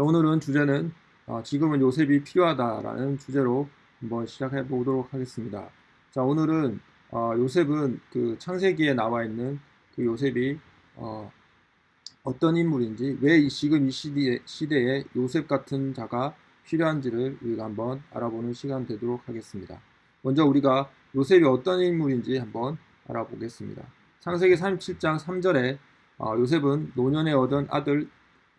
자, 오늘은 주제는 어, 지금은 요셉이 필요하다라는 주제로 한번 시작해 보도록 하겠습니다. 자, 오늘은 어, 요셉은 그 창세기에 나와 있는 그 요셉이 어, 떤 인물인지 왜 지금 이 시대에, 시대에 요셉 같은 자가 필요한지를 우리가 한번 알아보는 시간 되도록 하겠습니다. 먼저 우리가 요셉이 어떤 인물인지 한번 알아보겠습니다. 창세기 37장 3절에 어, 요셉은 노년에 얻은 아들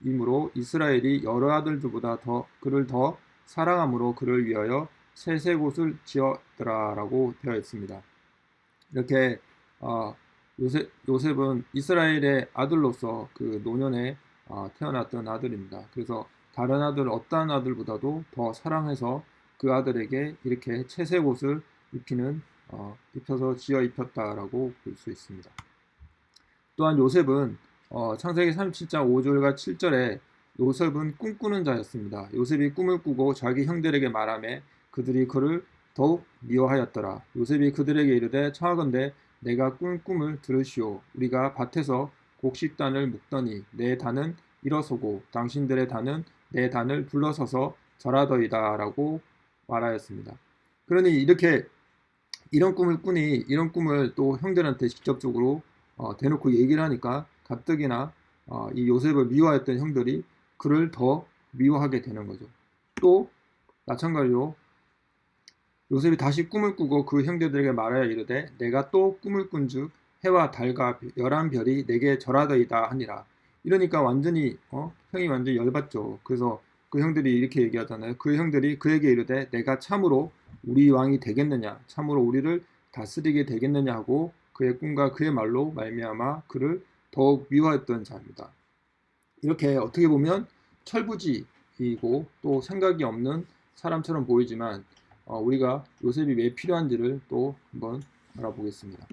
이므로 이스라엘이 여러 아들들보다 더 그를 더 사랑함으로 그를 위하여 셋의 곳을 지었더라라고 되어 있습니다. 이렇게 어, 요셉, 요셉 은 이스라엘의 아들로서 그 노년에 어, 태어났던 아들입니다. 그래서 다른 아들 어떠한 아들보다도 더 사랑해서 그 아들에게 이렇게 채색 옷을 입히는 어, 입혀서 지어 입혔다라고 볼 수 있습니다. 또한 요셉은 어, 창세기 37장 5절과 7절에 요셉은 꿈꾸는 자였습니다. 요셉이 꿈을 꾸고 자기 형들에게 말하며 그들이 그를 더욱 미워하였더라. 요셉이 그들에게 이르되 청하건대 내가 꾼 꿈을 들으시오. 우리가 밭에서 곡식단을 묶더니 내 단은 일어서고 당신들의 단은 내 단을 불러서서 절하더이다 라고 말하였습니다. 그러니 이렇게 이런 꿈을 꾸니 이런 꿈을 또 형들한테 직접적으로 어, 대놓고 얘기를 하니까 가뜩이나 어, 이 요셉을 미워했던 형들이 그를 더 미워하게 되는 거죠. 또 마찬가지로 요셉이 다시 꿈을 꾸고 그 형제들에게 말하여 이르되 내가 또 꿈을 꾼즉 해와 달과 열한 별이 내게 절하더이다 하니라. 이러니까 완전히 어? 형이 완전히 열받죠. 그래서 그 형들이 이렇게 얘기하잖아요. 그 형들이 그에게 이르되 내가 참으로 우리 왕이 되겠느냐 참으로 우리를 다스리게 되겠느냐 하고 그의 꿈과 그의 말로 말미암아 그를 더욱 미워했던 자입니다. 이렇게 어떻게 보면 철부지이고 또 생각이 없는 사람처럼 보이지만 어, 우리가 요셉이 왜 필요한지를 또 한번 알아보겠습니다.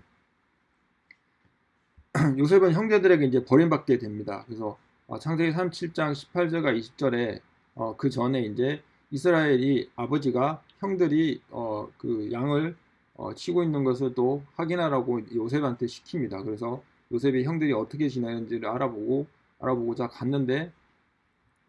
요셉은 형제들에게 이제 버림받게 됩니다. 그래서 어, 창세기 37장 18절과 20절에 어, 그 전에 이제 이스라엘이 아버지가 형들이 어, 그 양을 어, 치고 있는 것을 또 확인하라고 요셉한테 시킵니다. 그래서 요셉이 형들이 어떻게 지내는지를 알아보고 알아보고자 갔는데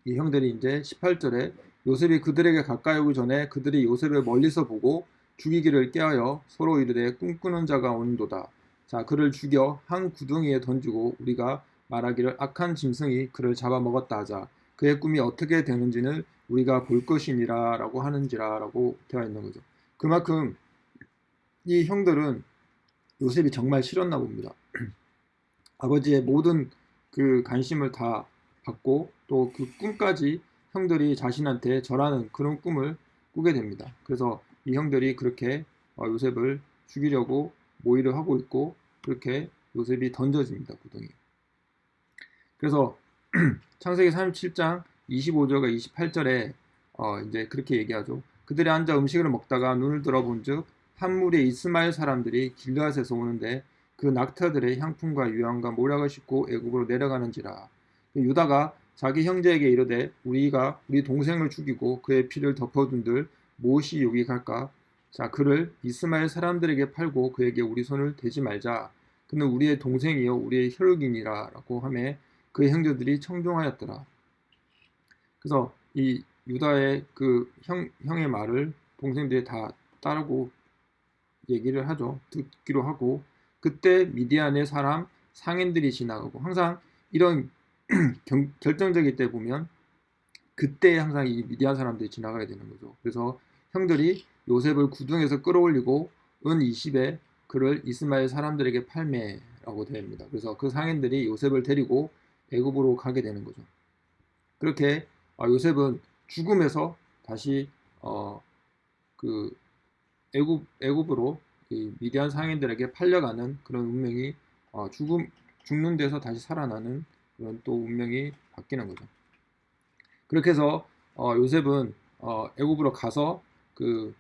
이 형들이 이제 18절에 요셉이 그들에게 가까이 오기 전에 그들이 요셉을 멀리서 보고 죽이기를 깨하여 서로 이르되 꿈꾸는 자가 온도다. 자 그를 죽여 한 구덩이에 던지고 우리가 말하기를 악한 짐승이 그를 잡아먹었다 하자. 그의 꿈이 어떻게 되는지는 우리가 볼 것이니라 라고 하는지라 라고 되어 있는 거죠. 그만큼 이 형들은 요셉이 정말 싫었나 봅니다. 아버지의 모든 그 관심을 다 받고 또 그 꿈까지 형들이 자신한테 절하는 그런 꿈을 꾸게 됩니다. 그래서 이 형들이 그렇게 어, 요셉을 죽이려고 모의를 하고 있고 그렇게 요셉이 던져집니다. 구덩이. 그래서 창세기 37장 25절과 28절에 어 이제 그렇게 얘기하죠. 그들이 앉아 음식을 먹다가 눈을 들어본즉 한 무리의 이스마엘 사람들이 길르앗에서 오는데 그 낙타들의 향품과 유황과 모략을 싣고 애굽으로 내려가는지라. 유다가 자기 형제에게 이르되 우리가 우리 동생을 죽이고 그의 피를 덮어둔들 무엇이 유익할까? 자 그를 이스마엘 사람들에게 팔고 그에게 우리 손을 대지 말자. 그는 우리의 동생이요 우리의 혈육이니라 라고 하매 그의 형제들이 청종하였더라. 그래서 이 유다의 그 형, 형의 말을 동생들이 다 따르고 얘기를 하죠. 듣기로 하고 그때 미디안의 사람 상인들이 지나가고 항상 이런 경, 결정적일 때 보면 그때 항상 이 미디안 사람들이 지나가야 되는 거죠. 그래서 형들이 요셉을 구둥에서 끌어올리고 은 20에 그를 이스마엘 사람들에게 팔매라고 됩니다. 그래서 그 상인들이 요셉을 데리고 애굽으로 가게 되는 거죠. 그렇게 어, 요셉은 죽음에서 다시 어, 그 애굽 애굽으로 미디안 상인들에게 팔려가는 그런 운명이 어, 죽음 죽는 데서 다시 살아나는 그런 또 운명이 바뀌는 거죠. 그렇게 해서 어, 요셉은 어, 애굽으로 가서 그,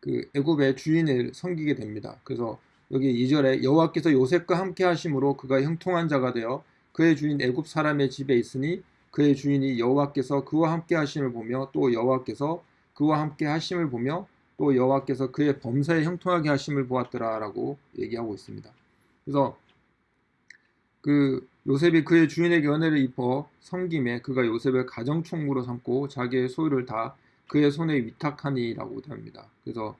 그 애굽의 주인을 섬기게 됩니다. 그래서 여기 2절에 여호와께서 요셉과 함께 하심으로 그가 형통한 자가 되어 그의 주인 애굽 사람의 집에 있으니 그의 주인이 여호와께서 그와 함께 하심을 보며 또 여호와께서 그와 함께 하심을 보며 또 여호와께서 그의 범사에 형통하게 하심을 보았더라라고 얘기하고 있습니다. 그래서 그 요셉이 그의 주인에게 은혜를 입어 섬김에 그가 요셉을 가정 총무로 삼고 자기의 소유를 다 그의 손에 위탁하니라고 됩니다. 그래서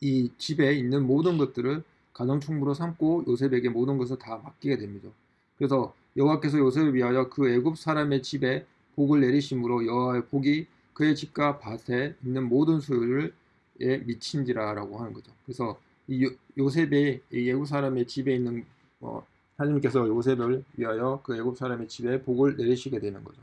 이 집에 있는 모든 것들을 가정 총무로 삼고 요셉에게 모든 것을 다 맡기게 됩니다. 그래서 여호와께서 요셉을 위하여 그 애굽 사람의 집에 복을 내리심으로 여호와의 복이 그의 집과 밭에 있는 모든 소유를 에 미친지라라고 하는 거죠. 그래서 이 요, 셉의 애굽 사람의 집에 있는 어, 하나님께서 요셉을 위하여 그 애굽 사람의 집에 복을 내리시게 되는 거죠.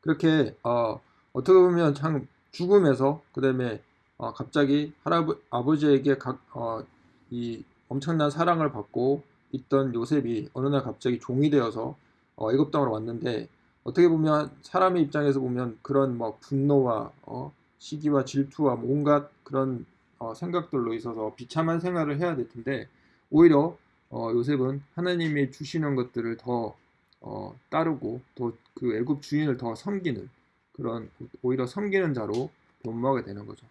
그렇게 어, 어떻게 보면 참 죽음에서 그다음에 어, 갑자기 할아버 아버지에게 각, 어, 이 엄청난 사랑을 받고 있던 요셉이 어느 날 갑자기 종이 되어서 어, 애굽 땅으로 왔는데 어떻게 보면 사람의 입장에서 보면 그런 뭐 분노와 어, 시기와 질투와 온갖 그런 어, 생각들로 있어서 비참한 생활을 해야 될 텐데 오히려 어, 요셉은 하나님이 주시는 것들을 더 어, 따르고 또그 애굽 주인을 더 섬기는 그런 오히려 섬기는 자로 변모하게 되는 거죠.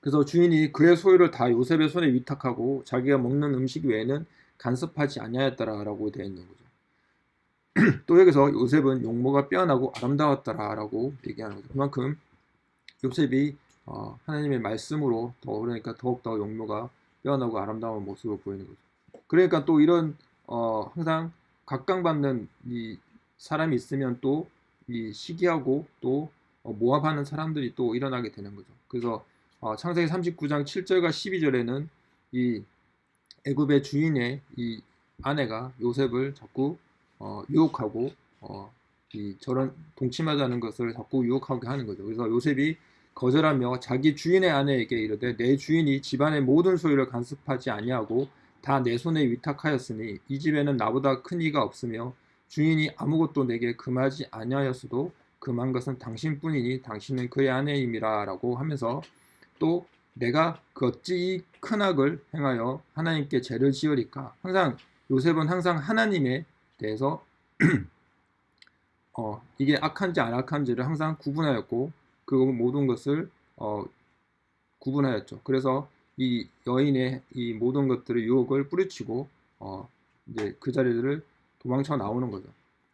그래서 주인이 그의 소유를 다 요셉의 손에 위탁하고 자기가 먹는 음식 외에는 간섭하지 아니하였다라고 되어 있는 거죠. 또 여기서 요셉은 용모가 빼어나고 아름다웠다라고 얘기하는 거죠. 그만큼 요셉이 어, 하나님의 말씀으로 더 그러니까 더욱더 용모가 빼어나고 아름다운 모습을 보이는 거죠. 그러니까 또 이런 어, 항상 각광받는 이 사람이 있으면 또 이 시기하고 또 어, 모압하는 사람들이 또 일어나게 되는 거죠. 그래서 어, 창세기 39장 7절과 12절에는 이 애굽의 주인의 이 아내가 요셉을 자꾸 어, 유혹하고 어, 이 저런 동침하자는 것을 자꾸 유혹하게 하는 거죠. 그래서 요셉이 거절하며 자기 주인의 아내에게 이르되 내 주인이 집안의 모든 소유를 간섭하지 아니하고 다 내 손에 위탁하였으니 이 집에는 나보다 큰 이가 없으며 주인이 아무것도 내게 금하지 아니하였어도 금한 것은 당신뿐이니 당신은 그의 아내임이라 라고 하면서 또 내가 그 어찌 이 큰 악을 행하여 하나님께 죄를 지으리까? 항상 요셉은 항상 하나님에 대해서 어, 이게 악한지 안 악한지를 항상 구분하였고 그 모든 것을 어, 구분하였죠. 그래서 이 여인의 이 모든 것들의 유혹을 뿌리치고 어, 이제 그 자리들을 도망쳐 나오는 거죠.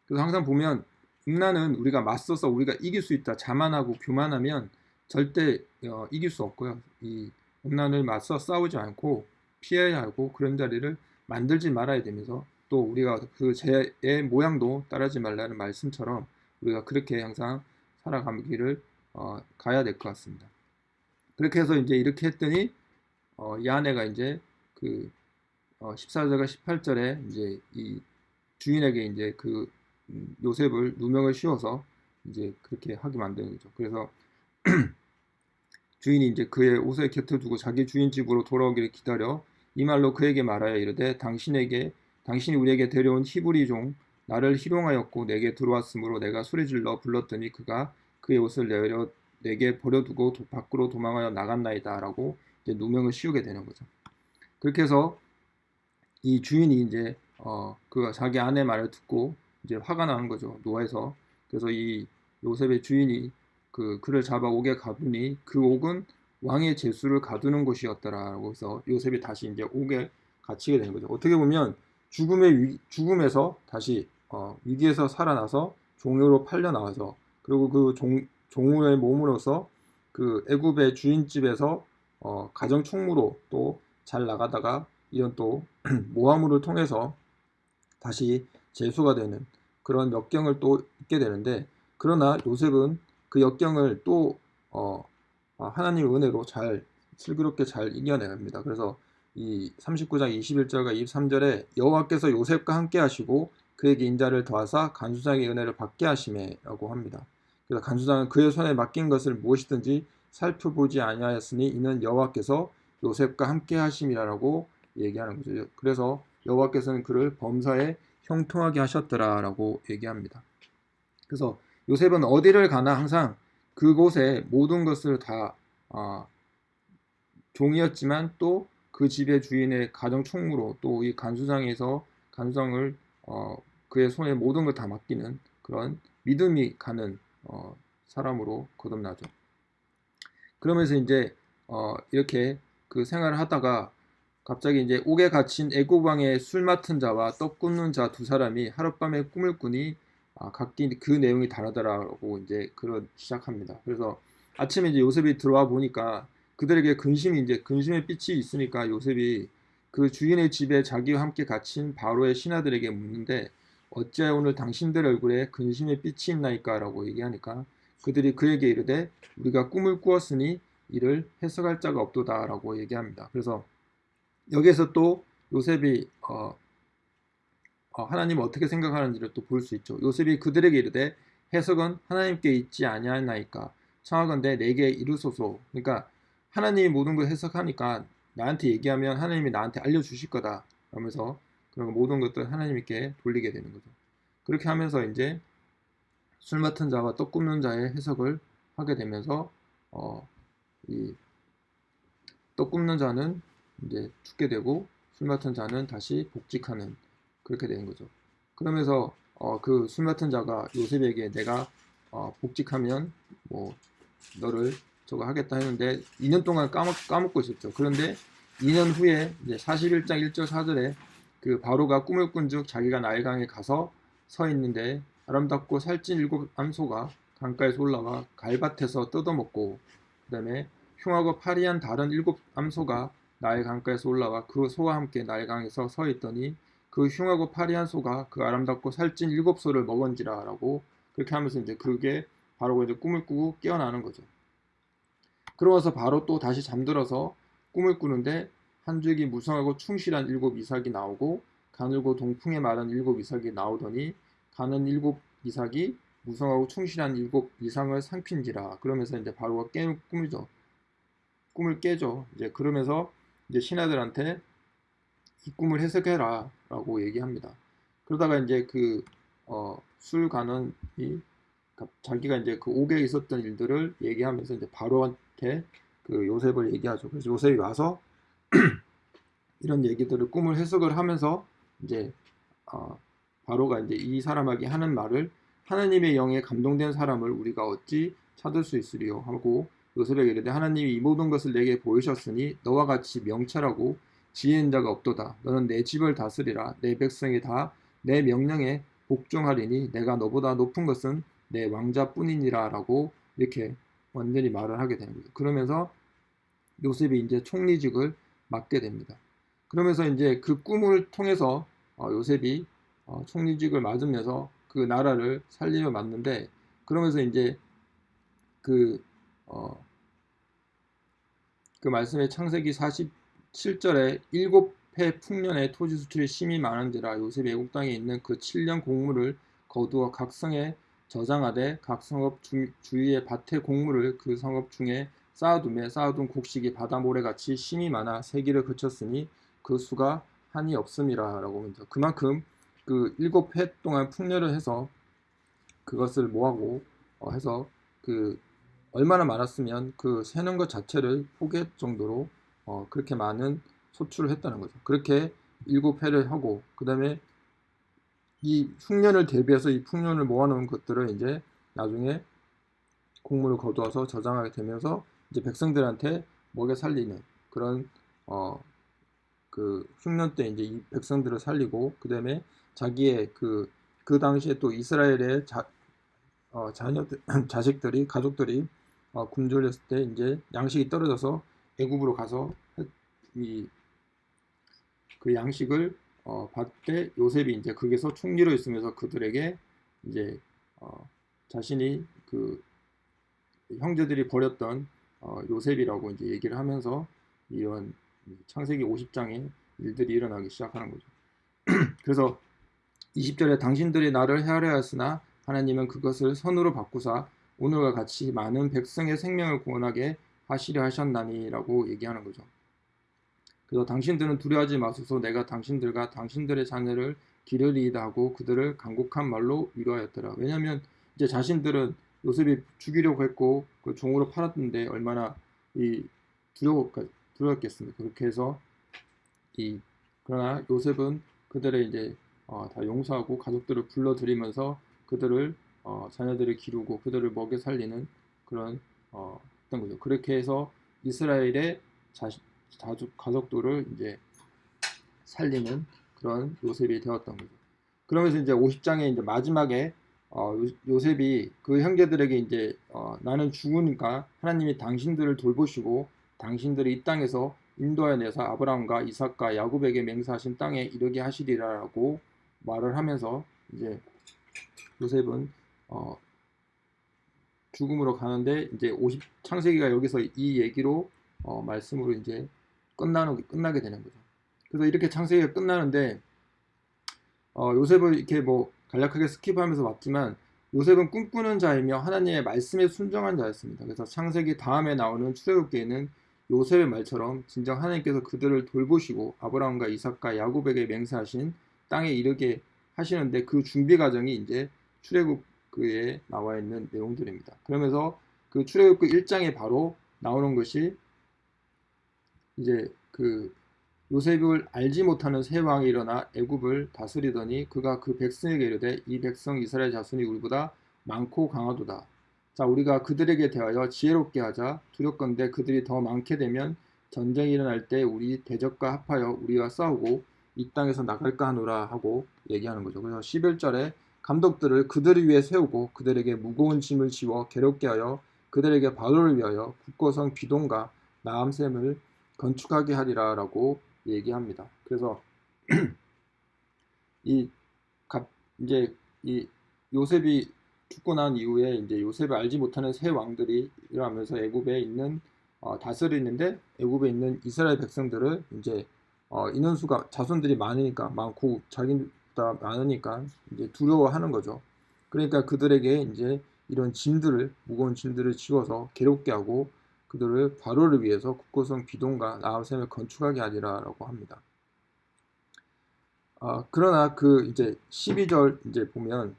그래서 항상 보면 음란은 우리가 맞서서 우리가 이길 수 있다. 자만하고 교만하면 절대 어, 이길 수 없고요. 이 음란을 맞서 싸우지 않고 피해야 하고 그런 자리를 만들지 말아야 되면서 또 우리가 그 죄의 모양도 따르지 말라는 말씀처럼 우리가 그렇게 항상 살아가기를 어, 가야 될 것 같습니다. 그렇게 해서 이제 이렇게 했더니 어, 이 아내가 이제 그 어, 14절과 18절에 이제 이 주인에게 이제 그 음, 요셉을 누명을 씌워서 이제 그렇게 하게 만드는 거죠. 그래서 주인이 이제 그의 옷에 곁을 두고 자기 주인 집으로 돌아오기를 기다려 이 말로 그에게 말하여 이르되 당신에게 당신이 우리에게 데려온 히브리 종 나를 희롱하였고 내게 들어왔으므로 내가 소리질러 불렀더니 그가 그의 옷을 내려 내게 버려두고 밖으로 도망하여 나갔나이다 라고 이제 누명을 씌우게 되는 거죠. 그렇게 해서 이 주인이 이제 어, 그 자기 아내 말을 듣고 이제 화가 나는 거죠. 노아에서. 그래서 이 요셉의 주인이 그 그를 잡아 옥에 가두니 그 옥은 왕의 제수를 가두는 곳이었더라고 해서 요셉이 다시 이제 옥에 갇히게 되는 거죠. 어떻게 보면 죽음의 위, 죽음에서 다시 어, 위기에서 살아나서 종으로 팔려 나와서 그리고 그 종, 종의 몸으로서 그 애굽의 주인집에서 어, 가정 총무로 또 잘 나가다가 이런 또 모함으로 통해서 다시 재수가 되는 그런 역경을 또 있게 되는데 그러나 요셉은 그 역경을 또 어, 아, 하나님의 은혜로 잘 슬기롭게 잘 이겨냅니다. 그래서 이 39장 21절과 23절에 여호와께서 요셉과 함께 하시고 그에게 인자를 더하사 간수장의 은혜를 받게 하심에라고 합니다. 그래서 간수장은 그의 손에 맡긴 것을 무엇이든지 살펴보지 아니하였으니 이는 여호와께서 요셉과 함께 하심이라고 얘기하는 거죠. 그래서 여호와께서는 그를 범사에 형통하게 하셨더라라고 얘기합니다. 그래서 요셉은 어디를 가나 항상 그곳에 모든 것을 다 어, 종이었지만 또 그 집의 주인의 가정 총무로 또 이 간수장에서 간수장을 어, 그의 손에 모든 걸 다 맡기는 그런 믿음이 가는 어, 사람으로 거듭나죠. 그러면서 이제 어, 이렇게 그 생활을 하다가 갑자기 이제 옥에 갇힌 애고방의 술 맡은 자와 떡 굽는 자 두 사람이 하룻밤에 꿈을 꾸니 아, 각기 그 내용이 다르더라고 이제 그런 시작합니다. 그래서 아침에 이제 요셉이 들어와 보니까 그들에게 근심이 이제 근심의 빛이 있으니까 요셉이 그 주인의 집에 자기와 함께 갇힌 바로의 신하들에게 묻는데 어찌하여 오늘 당신들 얼굴에 근심의 빛이 있나이까 라고 얘기하니까 그들이 그에게 이르되 우리가 꿈을 꾸었으니 이를 해석할 자가 없도다 라고 얘기합니다. 그래서 여기에서 또 요셉이 어, 어, 하나님 어떻게 생각하는지를 또 볼 수 있죠. 요셉이 그들에게 이르되 해석은 하나님께 있지 아니하나이까 청하건대 내게 이루소서. 그러니까 하나님이 모든 걸 해석하니까 나한테 얘기하면 하나님이 나한테 알려주실 거다. 그러면서 그런 모든 것들 하나님께 돌리게 되는 거죠. 그렇게 하면서 이제 술 맡은 자와 떡 굽는 자의 해석을 하게 되면서 어, 이떡 굽는 자는 이제 죽게 되고 술 맡은 자는 다시 복직하는 그렇게 되는 거죠. 그러면서 어, 그술 맡은 자가 요셉에게 내가 어, 복직하면 뭐 너를 저거 하겠다 했는데 2년 동안 까먹, 까먹고 있었죠. 그런데 2년 후에 이제 41장 1절 4절에 그 바로가 꿈을 꾼 즉 자기가 나일강에 가서 서 있는데 아름답고 살찐 일곱 암소가 강가에서 올라와 갈밭에서 뜯어먹고 그 다음에 흉하고 파리한 다른 일곱 암소가 나일 강가에서 올라와 그 소와 함께 나일 강에서 서 있더니 그 흉하고 파리한 소가 그 아름답고 살찐 일곱 소를 먹은지라 라고 그렇게 하면서 이제 그게 바로 이제 꿈을 꾸고 깨어나는 거죠. 그러면서 바로 또 다시 잠들어서 꿈을 꾸는데 한 줄기 무성하고 충실한 일곱 이삭이 나오고 가늘고 동풍에 마른 일곱 이삭이 나오더니 가는 일곱 이삭이 무성하고 충실한 일곱 이상을 상핀지라 그러면서 이제 바로가 깨 꿈이죠. 꿈을 깨죠. 이제 그러면서 이제 신하들한테 이 꿈을 해석해라 라고 얘기합니다. 그러다가 이제 그, 어, 술가는 이 자기가 이제 그 옥에 있었던 일들을 얘기하면서 이제 바로한테 그 요셉을 얘기하죠. 그래서 요셉이 와서 이런 얘기들을 꿈을 해석을 하면서 이제 어, 바로가 이제 이 사람에게 하는 말을 하나님의 영에 감동된 사람을 우리가 어찌 찾을 수 있으리요? 하고 요셉에게 이르되 하나님이 이 모든 것을 내게 보이셨으니 너와 같이 명철하고 지혜인 자가 없도다. 너는 내 집을 다스리라. 내 백성이 다 내 명령에 복종하리니 내가 너보다 높은 것은 내 왕자뿐이니라. 라고 이렇게 완전히 말을 하게 되는 거죠. 그러면서 요셉이 이제 총리직을 맡게 됩니다. 그러면서 이제 그 꿈을 통해서 어, 요셉이 어, 총리직을 맡으면서 그 나라를 살리려 맞는데 그러면서 이제 그, 어, 그 말씀의 창세기 47절에 일곱 해 풍년의 토지 수출이 심히 많은지라 요셉이 애국 땅에 있는 그 7년 곡물을 거두어 각 성에 저장하되 각 성읍 주, 주위의 밭의 곡물을 그 성읍 중에 쌓아둠에 쌓아둔 곡식이 바다 모래같이 심이 많아 세기를 그쳤으니 그 수가 한이 없음이라 라고 합니다. 그만큼 그 일곱 해 동안 풍년을 해서 그것을 모하고 어 해서 그 얼마나 많았으면 그 세는 것 자체를 포기할 정도로 어 그렇게 많은 소출을 했다는 거죠. 그렇게 일곱 해를 하고 그 다음에 이 흉년을 대비해서 이 풍년을 모아놓은 것들을 이제 나중에 곡물을 거두어서 저장하게 되면서 이제 백성들한테 먹여 살리는 그런 어 그 흉년 때 이제 이 백성들을 살리고 그 다음에 자기의 그, 그 당시에 또 이스라엘의 자, 어, 자녀들, 자식들이, 가족들이 어, 굶주렸을 때 이제 양식이 떨어져서 애굽으로 가서 이, 그 양식을 어, 받때 요셉이 이제 거기서 총리로 있으면서 그들에게 이제 어, 자신이 그 형제들이 버렸던 어, 요셉이라고 이제 얘기를 하면서 이런 창세기 50장의 일들이 일어나기 시작하는 거죠. 그래서 20절에 당신들이 나를 헤아려 하였으나 하나님은 그것을 선으로 바꾸사 오늘과 같이 많은 백성의 생명을 구원하게 하시려 하셨나니라고 얘기하는 거죠. 그래서 당신들은 두려워하지 마소서 내가 당신들과 당신들의 자녀를 기르리이다 하고 그들을 간곡한 말로 위로하였더라. 왜냐하면 이제 자신들은 요셉이 죽이려고 했고 그 종으로 팔았는데 얼마나 이 두려워 두려웠겠습니까? 그렇게 해서 이 그러나 요셉은 그들의 이제 어, 다 용서하고 가족들을 불러들이면서 그들을 어, 자녀들을 기르고 그들을 먹여 살리는 그런 어, 어떤 거죠. 그렇게 해서 이스라엘의 자식, 자주, 가족들을 이제 살리는 그런 요셉이 되었던 거죠. 그러면서 이제 50장의 이제 마지막에 어, 요, 셉이 그 형제들에게 이제 어, 나는 죽으니까 하나님이 당신들을 돌보시고 당신들이 이 땅에서 인도하여 내서 아브라함과 이삭과 야곱에게 맹세하신 땅에 이르게 하시리라라고 말을 하면서 이제 요셉은 어, 죽음으로 가는데 이제 50 창세기가 여기서 이 얘기로 어, 말씀으로 이제 끝나는 끝나게 되는 거죠. 그래서 이렇게 창세기가 끝나는데 어, 요셉을 이렇게 뭐 간략하게 스킵하면서 봤지만 요셉은 꿈꾸는 자이며 하나님의 말씀에 순종한 자였습니다. 그래서 창세기 다음에 나오는 출애굽기에는 요셉의 말처럼 진정 하나님께서 그들을 돌보시고 아브라함과 이삭과 야곱에게 맹세하신 땅에 이르게 하시는데 그 준비 과정이 이제 출애굽기에 나와 있는 내용들입니다. 그러면서 그 출애굽기 1장에 바로 나오는 것이 이제 그 요셉을 알지 못하는 세 왕이 일어나 애굽을 다스리더니 그가 그 백성에게 이르되 이 백성 이스라엘 자손이 우리보다 많고 강하도다. 자 우리가 그들에게 대하여 지혜롭게 하자 두렵건대 그들이 더 많게 되면 전쟁이 일어날 때 우리 대적과 합하여 우리와 싸우고 이 땅에서 나갈까 하노라 하고 얘기하는 거죠. 그래서 11절에 감독들을 그들을 위해 세우고 그들에게 무거운 짐을 지워 괴롭게 하여 그들에게 바로를 위하여 국고성 비동과 나암샘을 건축하게 하리라 라고 얘기합니다. 그래서 이 갑, 이제 이 요셉이 죽고 난 이후에 이제 요셉을 알지 못하는 새 왕들이 일어나면서 애굽에 있는 어, 다스리는데 애굽에 있는 이스라엘 백성들을 이제 어, 인원수가 자손들이 많으니까 많고 자기보다 많으니까 이제 두려워하는 거죠. 그러니까 그들에게 이제 이런 짐들을 무거운 짐들을 지워서 괴롭게 하고 그들을 바로를 위해서 국고성 비동과 나암샘을 건축하게 하리라라고 합니다. 아, 그러나 그 이제 12절 이제 보면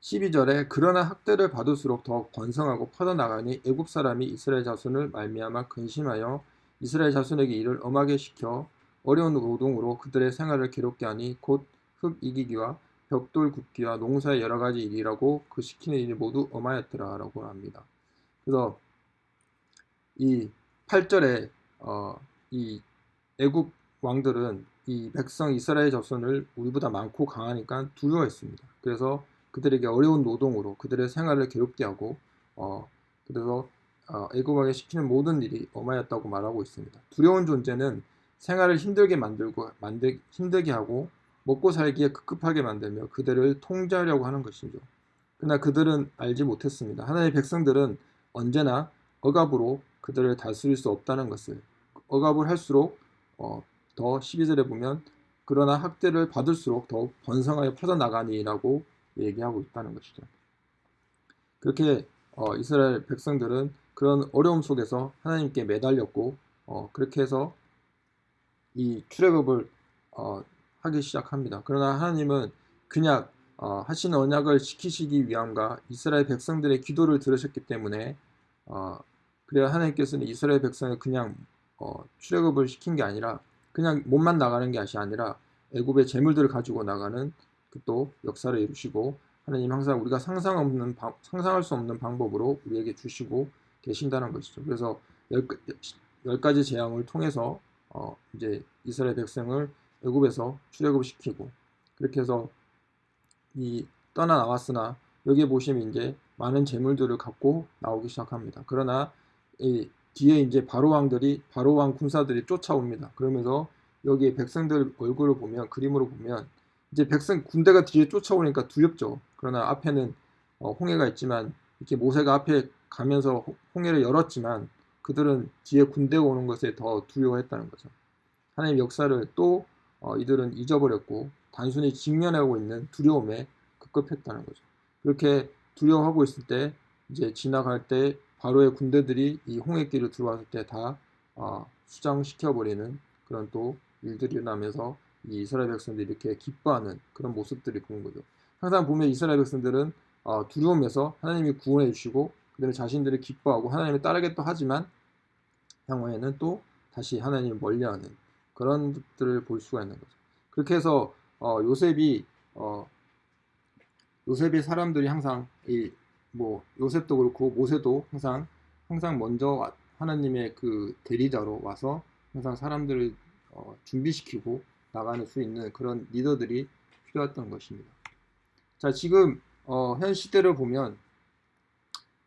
12절에 그러나 학대를 받을수록 더 번성하고 퍼져나가니 애굽 사람이 이스라엘 자손을 말미암아 근심하여 이스라엘 자손에게 일을 엄하게 시켜 어려운 노동으로 그들의 생활을 괴롭게 하니 곧 흙 이기기와 벽돌 굽기와 농사의 여러 가지 일이라고 그 시키는 일이 모두 엄하였더라라고 합니다. 그래서 이 8절에 어, 이 애굽 왕들은 이 백성 이스라엘 자손을 우리보다 많고 강하니까 두려워했습니다. 그래서 그들에게 어려운 노동으로 그들의 생활을 괴롭게 하고 어, 그래서 어, 애굽 왕에 시키는 모든 일이 엄하였다고 말하고 있습니다. 두려운 존재는 생활을 힘들게 만들고 만들 힘들게 하고 먹고 살기에 급급하게 만들며 그들을 통제하려고 하는 것이죠. 그러나 그들은 알지 못했습니다. 하나님의 백성들은 언제나 억압으로 그들을 다스릴 수 없다는 것을 억압을 할수록 어, 더 12절에 보면 그러나 학대를 받을수록 더욱 번성하여 퍼져나가니라고 얘기하고 있다는 것이죠. 그렇게 어, 이스라엘 백성들은 그런 어려움 속에서 하나님께 매달렸고 어, 그렇게 해서 이 출애굽을 어, 하기 시작합니다. 그러나 하나님은 그냥 어, 하신 언약을 지키시기 위함과 이스라엘 백성들의 기도를 들으셨기 때문에 어, 그래야 하나님께서는 이스라엘 백성을 그냥 어, 출애굽을 시킨 게 아니라 그냥 몸만 나가는 게 아니라 애굽의 재물들을 가지고 나가는 그 또 역사를 이루시고 하나님 항상 우리가 상상 없는 상상할 수 없는 방법으로 우리에게 주시고 계신다는 것이죠. 그래서 열, 열 가지 재앙을 통해서 어, 이제 이스라엘 백성을 애굽에서 출애굽 시키고 그렇게 해서 이 떠나 나왔으나 여기에 보시면 이제 많은 재물들을 갖고 나오기 시작합니다. 그러나 이 뒤에 이제 바로 왕들이 바로 왕 군사들이 쫓아옵니다. 그러면서 여기 백성들 얼굴을 보면 그림으로 보면 이제 백성 군대가 뒤에 쫓아오니까 두렵죠. 그러나 앞에는 어, 홍해가 있지만 이렇게 모세가 앞에 가면서 홍해를 열었지만 그들은 뒤에 군대가 오는 것에 더 두려워했다는 거죠. 하나님 역사를 또 어, 이들은 잊어버렸고 단순히 직면하고 있는 두려움에 급급했다는 거죠. 그렇게 두려워하고 있을 때 이제 지나갈 때 바로의 군대들이 이 홍해길을 들어왔을 때다 어, 수장시켜버리는 그런 또 일들이 일어나면서 이 이스라엘 백성들이 이렇게 기뻐하는 그런 모습들이 보는 거죠. 항상 보면 이스라엘 백성들은 어, 두려움에서 하나님이 구원해 주시고 그들의 자신들이 기뻐하고 하나님을 따르겠다 하지만 향후에는 또 다시 하나님을 멀리하는 그런 것들을 볼 수가 있는 거죠. 그렇게 해서 어, 요셉이 어, 요셉이 사람들이 항상 이 뭐 요셉도 그렇고 모세도 항상 항상 먼저 하나님의 그 대리자로 와서 항상 사람들을 어, 준비시키고 나가는 수 있는 그런 리더들이 필요했던 것입니다. 자, 지금 어, 현 시대를 보면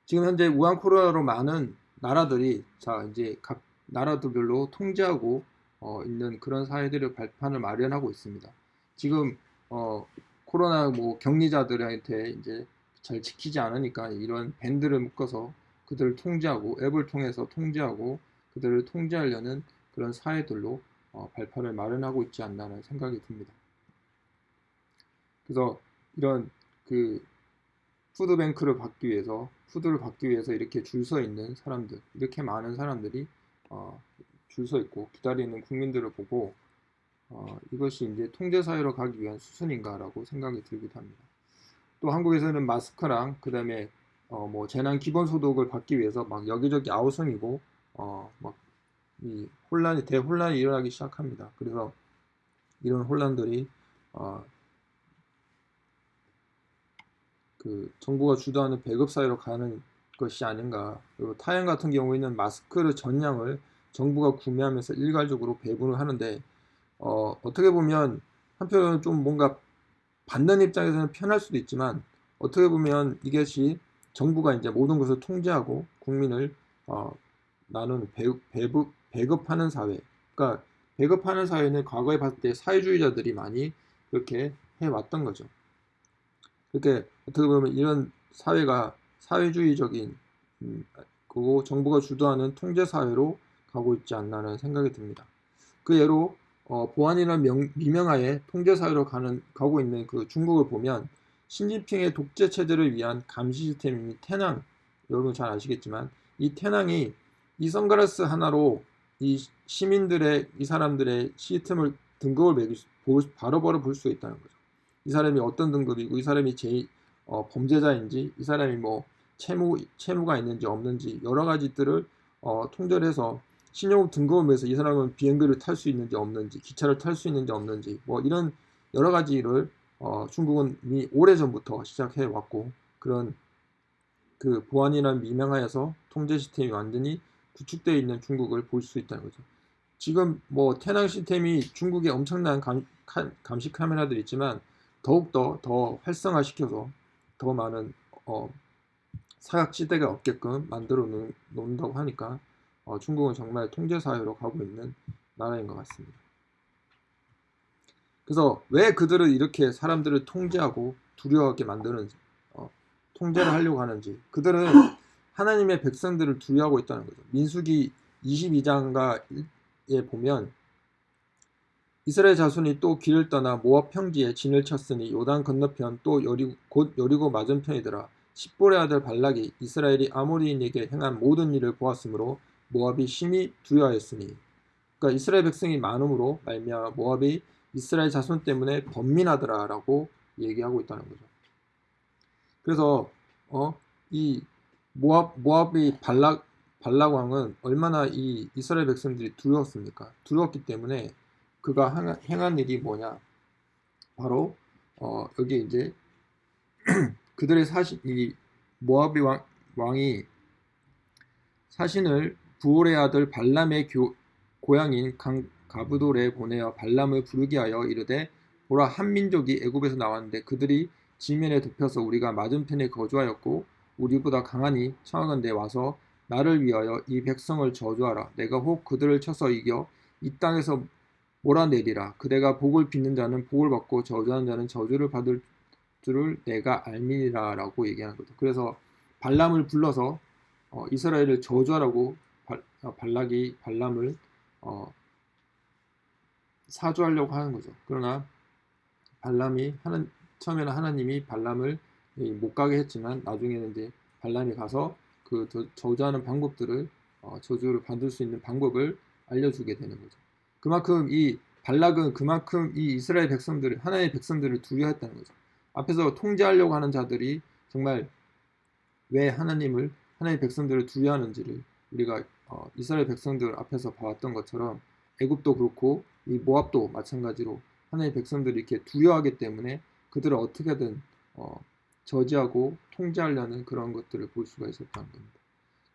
지금 현재 우한 코로나로 많은 나라들이 자 이제 각 나라들별로 통제하고 어, 있는 그런 사회들의 발판을 마련하고 있습니다. 지금 어, 코로나 뭐 격리자들한테 이제 잘 지키지 않으니까 이런 밴드를 묶어서 그들을 통제하고 앱을 통해서 통제하고 그들을 통제하려는 그런 사회들로 어, 발판을 마련하고 있지 않나라는 생각이 듭니다. 그래서 이런 그 푸드뱅크를 받기 위해서 food를 받기 위해서 이렇게 줄 서 있는 사람들 이렇게 많은 사람들이 어, 줄 서 있고 기다리는 국민들을 보고 어, 이것이 이제 통제 사회로 가기 위한 수순인가라고 생각이 들기도 합니다. 또 한국에서는 마스크랑 그 다음에 어, 뭐 재난 기본소득을 받기 위해서 막 여기저기 아우성이고 어, 막 이 혼란이 대혼란이 일어나기 시작합니다. 그래서 이런 혼란들이 어, 그 정부가 주도하는 배급 사회로 가는 것이 아닌가. 그리고 타행 같은 경우에는 마스크를 전량을 정부가 구매하면서 일괄적으로 배분을 하는데 어, 어떻게 보면 한편으로는 좀 뭔가 받는 입장에서는 편할 수도 있지만 어떻게 보면 이것이 정부가 이제 모든 것을 통제하고 국민을 어, 나는 배급, 배급, 배급하는 사회. 그러니까 배급하는 사회는 과거에 봤을 때 사회주의자들이 많이 그렇게 해왔던 거죠. 그렇게 어떻게 보면 이런 사회가 사회주의적인 음, 그리고 정부가 주도하는 통제 사회로 가고 있지 않나는 생각이 듭니다. 그 예로 어, 보안이라는 명, 미명하에 통제 사회로 가는 가고 있는 그 중국을 보면 신진핑의 독재 체제를 위한 감시 시스템인 태낭 여러분 잘 아시겠지만 이 태낭이 이 선글라스 하나로 이 시민들의 이 사람들의 시스템을 등급을 매길 수, 바로바로 볼수 있다는 거죠. 이 사람이 어떤 등급이고 이 사람이 제 어, 범죄자인지 이 사람이 뭐 채무 채무가 있는지 없는지 여러 가지들을 어, 통절해서 신용 등급을 위해서 이 사람은 비행기를 탈 수 있는지 없는지 기차를 탈 수 있는지 없는지 뭐 이런 여러 가지를 어, 중국은 이미 오래전부터 시작해 왔고 그런 그 보안이란 미명하에서 통제 시스템이 완전히 구축되어 있는 중국을 볼 수 있다는 거죠. 지금 뭐 태낭 시스템이 중국에 엄청난 감, 감 시 카메라들이 있지만 더욱더 더 활성화시켜서 더 많은 어, 사각 지대가 없게끔 만들어 놓는다고 하니까 어, 중국은 정말 통제사회로 가고 있는 나라인 것 같습니다. 그래서 왜 그들을 이렇게 사람들을 통제하고 두려워하게 만드는지 어, 통제를 하려고 하는지 그들은 하나님의 백성들을 두려워하고 있다는 거죠. 민수기 22장가에 보면 이스라엘 자손이 또 길을 떠나 모압 평지에 진을 쳤으니 요단 건너편 또 여리고, 곧 여리고 맞은편이더라. 십볼의 아들 발락이 이스라엘이 아모리인에게 행한 모든 일을 보았으므로 모압이 심히 두려워했으니 그러니까 이스라엘 백성이 많음으로 말미암아 모압이 이스라엘 자손 때문에 번민하더라라고 얘기하고 있다는 거죠. 그래서 어, 이 모압 모압의 발락 발락 왕은 얼마나 이 이스라엘 백성들이 두려웠습니까? 두려웠기 때문에 그가 행한 일이 뭐냐? 바로 어, 여기 이제 그들의 사신 이 모압의 왕, 왕이 사신을 부올의 아들 발람의 교, 고향인 강, 가부돌에 보내어 발람을 부르게 하여 이르되 보라 한 민족이 애굽에서 나왔는데 그들이 지면에 덮여서 우리가 맞은편에 거주하였고 우리보다 강하니 청하건대 와서 나를 위하여 이 백성을 저주하라. 내가 혹 그들을 쳐서 이겨 이 땅에서 몰아내리라. 그대가 복을 빚는 자는 복을 받고 저주하는 자는 저주를 받을 줄을 내가 알미니라 라고 얘기하는 거죠. 그래서 발람을 불러서 어, 이스라엘을 저주하라고 발, 어, 발락이 발람을 어, 사주하려고 하는 거죠. 그러나 발람이 하는 처음에는 하나님이 발람을 못 가게 했지만 나중에는 이제 발람이 가서 그 저주하는 방법들을 어, 저주를 받을 수 있는 방법을 알려주게 되는 거죠. 그만큼 이 발락은 그만큼 이 이스라엘 백성들을 하나님의 백성들을 두려워했다는 거죠. 앞에서 통제하려고 하는 자들이 정말 왜 하나님을 하나님의 백성들을 두려워하는지를 우리가 어, 이스라엘 백성들 앞에서 봐왔던 것처럼 애굽도 그렇고 이 모압도 마찬가지로 하나님의 백성들이 이렇게 두려워하기 때문에 그들을 어떻게든 어, 저지하고 통제하려는 그런 것들을 볼 수가 있었다는 겁니다.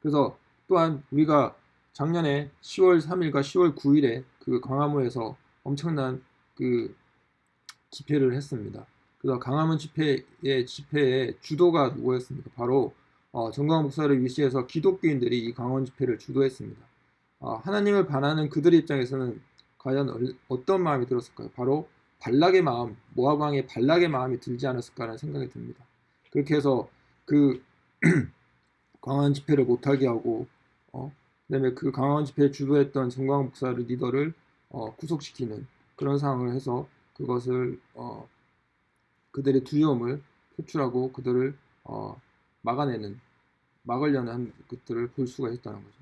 그래서 또한 우리가 작년에 10월 3일과 10월 9일에 그 광화문에서 엄청난 그 집회를 했습니다. 그래서 강화문 집회의 집회의 주도가 누구였습니까? 바로 어, 정광 목사를 위시해서 기독교인들이 이 강원 집회를 주도했습니다. 어, 하나님을 반하는 그들의 입장에서는 과연 얼- 어떤 마음이 들었을까요? 바로 발락의 마음, 모압 왕의 발락의 마음이 들지 않았을까라는 생각이 듭니다. 그렇게 해서 그 강원 집회를 못하게 하고 어, 그다음에 그 강원 집회에 주도했던 정광 목사를 리더를 어, 구속시키는 그런 상황을 해서 그것을 어, 그들의 두려움을 표출하고 그들을 어, 막아내는 막으려는 한 것들을 볼 수가 있다는 거죠.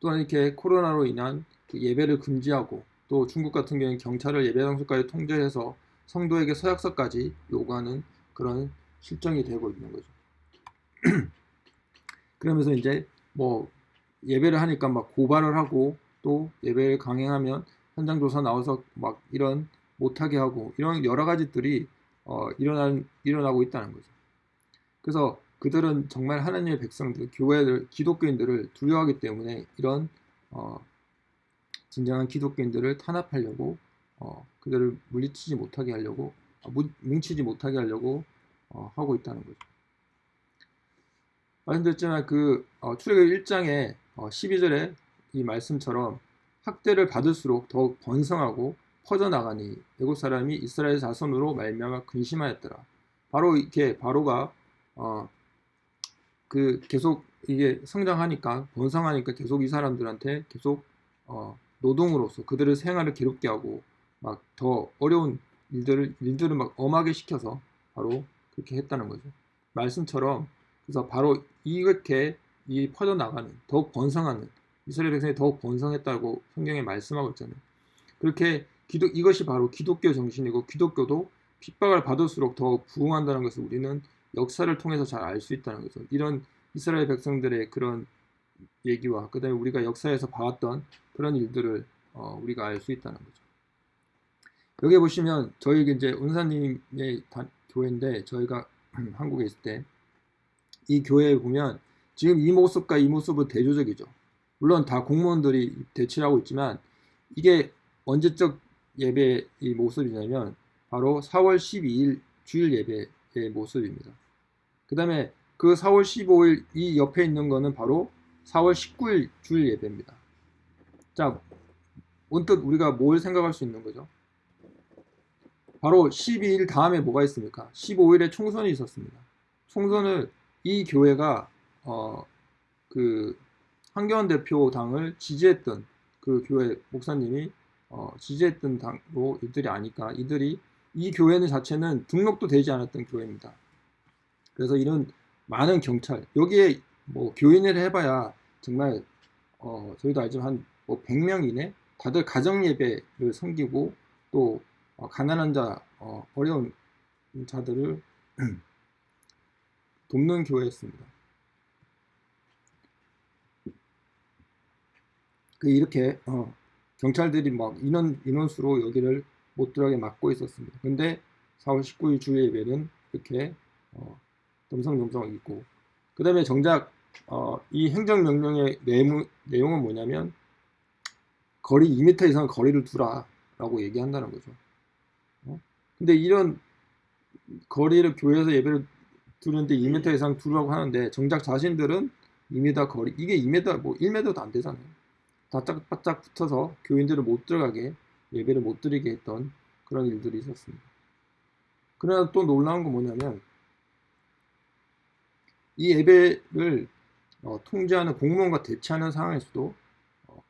또한 이렇게 코로나로 인한 그 예배를 금지하고 또 중국 같은 경우는 경찰을 예배 장소까지 통제해서 성도에게 서약서까지 요구하는 그런 실정이 되고 있는 거죠. 그러면서 이제 뭐 예배를 하니까 막 고발을 하고 또 예배를 강행하면 현장 조사 나와서 막 이런 못하게 하고 이런 여러 가지들이 어, 일어난, 일어나고 있다는 거죠. 그래서 그들은 정말 하나님의 백성들, 교회들, 기독교인들을 두려워하기 때문에 이런 어, 진정한 기독교인들을 탄압하려고 어, 그들을 물리치지 못하게 하려고 어, 뭉- 뭉치지 못하게 하려고 어, 하고 있다는 거죠. 말씀드렸지만 그 어, 출애굽 1장의 어, 12절에 이 말씀처럼 학대를 받을수록 더욱 번성하고 퍼져나가니 애국 사람이 이스라엘 자손으로 말미암아 근심하였더라. 바로 이렇게 바로가 어, 그 계속 이게 성장하니까 번성하니까 계속 이 사람들한테 계속 어, 노동으로서 그들의 생활을 괴롭게 하고 막 더 어려운 일들을 일들을 막 엄하게 시켜서 바로 그렇게 했다는 거죠. 말씀처럼 그래서 바로 이렇게 이 퍼져 나가는 더욱 번성하는 이스라엘 백성이 더욱 번성했다고 성경에 말씀하고 있잖아요. 그렇게 기독 이것이 바로 기독교 정신이고 기독교도 핍박을 받을수록 더욱 부흥한다는 것을 우리는 역사를 통해서 잘 알 수 있다는 거죠. 이런 이스라엘 백성들의 그런 얘기와 그 다음에 우리가 역사에서 봐왔던 그런 일들을 어, 우리가 알 수 있다는 거죠. 여기 보시면 저희 이제 은사님의 다- 교회인데 저희가 한국에 있을 때 이 교회에 보면 지금 이 모습과 이 모습은 대조적이죠. 물론 다 공무원들이 대치를 하고 있지만 이게 언제적 예배의 모습이냐면 바로 4월 12일 주일 예배의 모습입니다. 그 다음에 그 4월 15일 이 옆에 있는 거는 바로 4월 19일 주일 예배입니다. 자, 문득 우리가 뭘 생각할 수 있는 거죠? 바로 12일 다음에 뭐가 있습니까? 15일에 총선이 있었습니다. 총선을 이 교회가 어, 그 한교원 대표 당을 지지했던 그 교회 목사님이 어, 지지했던 당으로 이들이 아니까 이들이 이 교회는 자체는 등록도 되지 않았던 교회입니다. 그래서 이런 많은 경찰 여기에 뭐 교인을 해봐야 정말 어, 저희도 알지만 한뭐 100명 이내 다들 가정 예배를 섬기고 또 어, 가난한 자 어, 어려운 자들을 돕는 교회였습니다. 그 이렇게 어, 경찰들이 막 인원 인원수로 여기를 못 들어가게 막고 있었습니다. 근데 4월 19일 주일 예배는 이렇게 어, 덤성덤성 있고 그 다음에 정작 어, 이 행정명령의 내무, 내용은 뭐냐면 거리 2m 이상 거리를 두라 라고 얘기한다는 거죠. 어? 근데 이런 거리를 교회에서 예배를 두는데 2m 이상 두라고 하는데 정작 자신들은 2m 거리 이게 2m 뭐 1m도 안 되잖아요. 바짝바짝 붙어서 교인들을 못 들어가게 예배를 못 드리게 했던 그런 일들이 있었습니다. 그러나 또 놀라운 건 뭐냐면 이 예배를 어, 통제하는 공무원과 대치하는 상황에서도 어,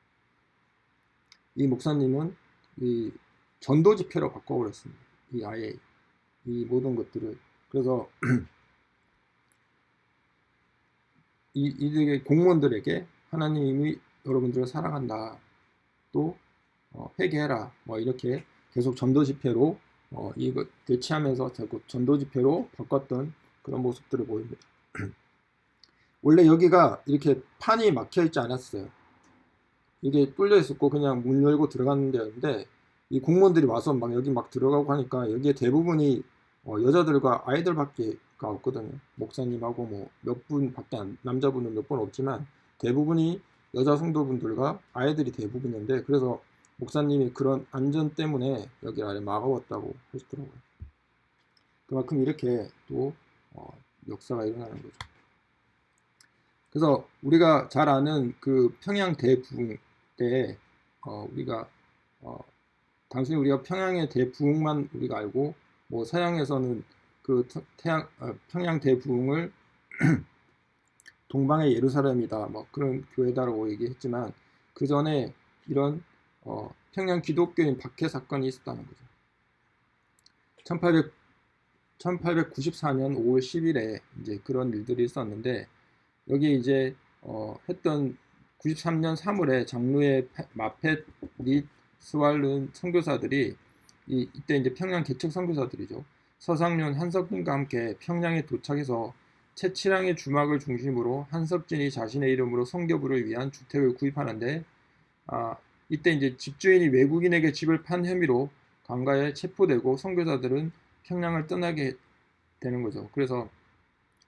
이 목사님은 이 전도 집회로 바꿔버렸습니다. 이 아예 이 모든 것들을 그래서 이 이들의 공무원들에게 하나님이 여러분들을 사랑한다. 또 어, 회개해라. 뭐 이렇게 계속 전도 집회로 어, 이거 대치하면서 자꾸 전도 집회로 바꿨던 그런 모습들을 보입니다. 원래 여기가 이렇게 판이 막혀 있지 않았어요. 이게 뚫려 있었고 그냥 문 열고 들어가는 데였는데 이 공무원들이 와서 막 여기 막 들어가고 하니까 여기에 대부분이 어, 여자들과 아이들밖에 없거든요. 목사님하고 뭐 몇 분밖에 안, 남자분은 몇 분 없지만 대부분이 여자 성도분들과 아이들이 대부분인데 그래서 목사님이 그런 안전 때문에 여기 아래 막아왔다고 하시더라고요. 그만큼 이렇게 또 어, 역사가 일어나는 거죠. 그래서 우리가 잘 아는 그 평양 대부흥 때 어, 우리가 어, 단순히 우리가 평양의 대부흥만 우리가 알고 뭐 서양에서는 그 태양, 어, 평양 대부흥을 동방의 예루살렘이다 뭐 그런 교회다라고 얘기했지만 그 전에 이런 어, 평양 기독교인 박해 사건이 있었다는 거죠. 1800, 1894년 5월 10일에 이제 그런 일들이 있었는데 여기 이제 어, 했던 93년 3월에 장로의 마펫 및 스왈른 선교사들이 이, 이때 이제 평양 개척 선교사들이죠. 서상륜 한석진과 함께 평양에 도착해서 채치랑의 주막을 중심으로 한석진이 자신의 이름으로 성교부를 위한 주택을 구입하는데 아, 이때 이제 집주인이 외국인에게 집을 판 혐의로 강가에 체포되고 선교사들은 평양을 떠나게 되는 거죠. 그래서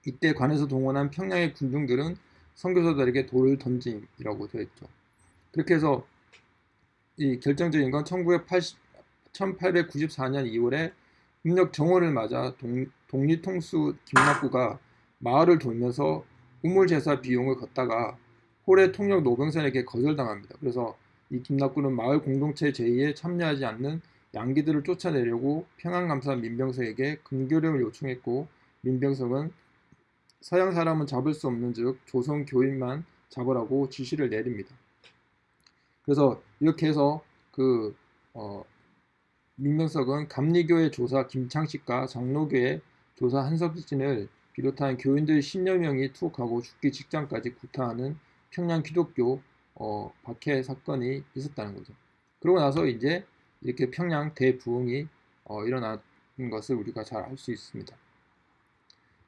이때 관에서 동원한 평양의 군중들은 선교사들에게 돌을 던짐이라고 되어 있죠. 그렇게 해서 이 결정적인 건 1980, 1894년 2월에 음력 정월을 맞아 동, 독립통수 김낙구가 마을을 돌면서 우물 제사 비용을 걷다가 홀의 통역 노병선에게 거절당합니다. 그래서 이 김낙구는 마을 공동체 제의에 참여하지 않는 양기들을 쫓아내려고 평안감사 민병석에게 금교령을 요청했고 민병석은 서양 사람은 잡을 수 없는 즉 조선 교인만 잡으라고 지시를 내립니다. 그래서 이렇게 해서 그 어, 민명석은 감리교의 조사 김창식과 장로교의 조사 한석진을 비롯한 교인들 10여 명이 투옥하고 죽기 직전까지 구타하는 평양 기독교 어, 박해 사건이 있었다는 거죠. 그러고 나서 이제 이렇게 평양 대부흥이 어, 일어난 것을 우리가 잘 알 수 있습니다.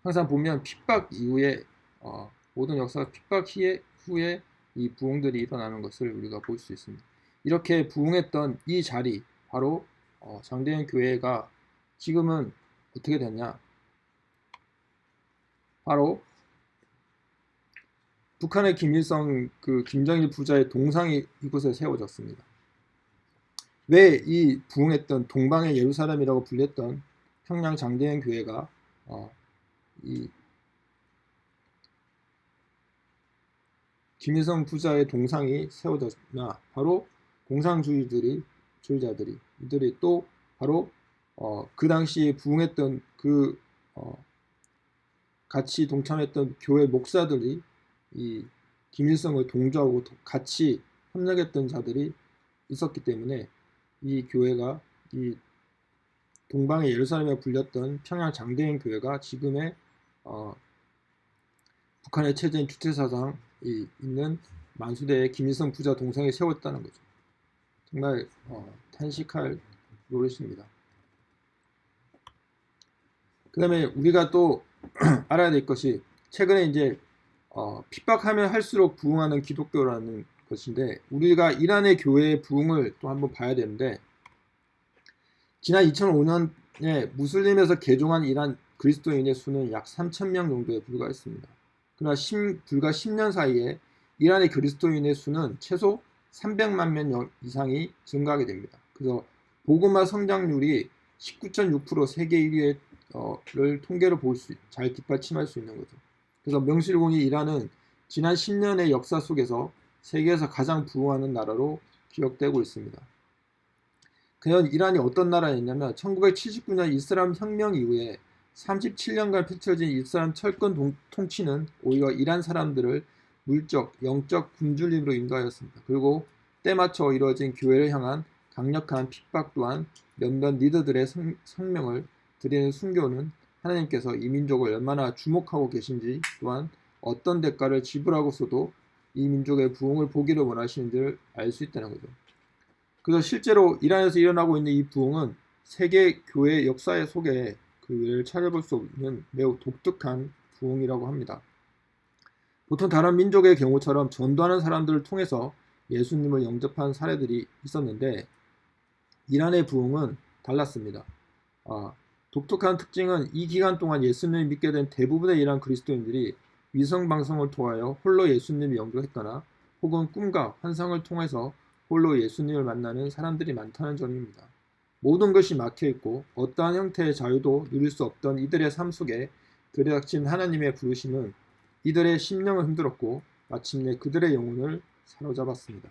항상 보면 핍박 이후에 어, 모든 역사가 핍박 후에 이 부흥들이 일어나는 것을 우리가 볼 수 있습니다. 이렇게 부흥했던 이 자리 바로 어, 장대현 교회가 지금은 어떻게 됐냐? 바로 북한의 김일성 그 김정일 부자의 동상이 이곳에 세워졌습니다. 왜 이 부흥했던 동방의 예루살렘이라고 불렸던 평양 장대현 교회가 어, 이 김일성 부자의 동상이 세워졌나 바로 공산주의들이 주의자들이 이들이 또 바로 어, 그 당시에 부흥했던 그 어, 같이 동참했던 교회 목사들이 이 김일성을 동조하고 같이 협력했던 자들이 있었기 때문에 이 교회가 이 동방의 예루살렘에 불렸던 평양 장대인 교회가 지금의 어, 북한의 체제인 주체사상이 있는 만수대의 김일성 부자 동상에 세웠다는 거죠. 정말 어, 탄식할 노릇입니다. 그 다음에 우리가 또 알아야 될 것이 최근에 이제 어, 핍박하면 할수록 부흥하는 기독교라는 것인데 우리가 이란의 교회의 부흥을 또 한번 봐야 되는데 지난 2005년에 무슬림에서 개종한 이란 그리스도인의 수는 약 3천명 정도에 불과했습니다. 그러나 10, 불과 10년 사이에 이란의 그리스도인의 수는 최소 300만 명 이상이 증가하게 됩니다. 그래서 보그마 성장률이 19.6% 세계 1위를 어, 통계로 볼 수, 잘 뒷받침할 수 있는 거죠. 그래서 명실공히 이란은 지난 10년의 역사 속에서 세계에서 가장 부흥하는 나라로 기억되고 있습니다. 그냥 이란이 어떤 나라였냐면 1979년 이슬람 혁명 이후에 37년간 펼쳐진 이슬람 철권 동, 통치는 오히려 이란 사람들을 물적, 영적 굶주림으로 인도하였습니다. 그리고 때 맞춰 이루어진 교회를 향한 강력한 핍박 또한 몇몇 리더들의 성, 성명을 드리는 순교는 하나님께서 이 민족을 얼마나 주목하고 계신지 또한 어떤 대가를 지불하고서도 이 민족의 부흥을 보기를 원하시는지를 알 수 있다는 거죠. 그래서 실제로 이란에서 일어나고 있는 이 부흥은 세계 교회 역사의 속에 그 외를 찾아볼 수 없는 매우 독특한 부흥이라고 합니다. 보통 다른 민족의 경우처럼 전도하는 사람들을 통해서 예수님을 영접한 사례들이 있었는데 이란의 부흥은 달랐습니다. 아, 독특한 특징은 이 기간 동안 예수님을 믿게 된 대부분의 이란 그리스도인들이 위성 방송을 통하여 홀로 예수님을 영접했거나 혹은 꿈과 환상을 통해서 홀로 예수님을 만나는 사람들이 많다는 점입니다. 모든 것이 막혀 있고 어떠한 형태의 자유도 누릴 수 없던 이들의 삶 속에 들이닥친 하나님의 부르심은 이들의 심령을 흔들었고 마침내 그들의 영혼을 사로잡았습니다.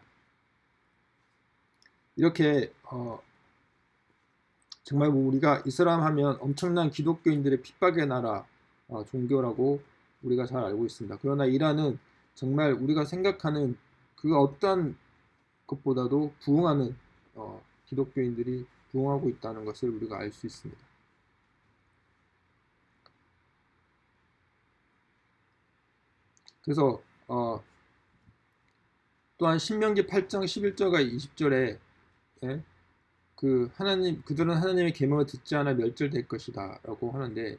이렇게 어, 정말 뭐 우리가 이슬람 하면 엄청난 기독교인들의 핍박의 나라 어, 종교라고 우리가 잘 알고 있습니다. 그러나 이란은 정말 우리가 생각하는 그 어떤 것보다도 부흥하는 어, 기독교인들이 부흥하고 있다는 것을 우리가 알 수 있습니다. 그래서 어, 또한 신명기 8장 11절과 20절에 예? 그 하나님 그들은 하나님의 계명을 듣지 않아 멸절될 것이다라고 하는데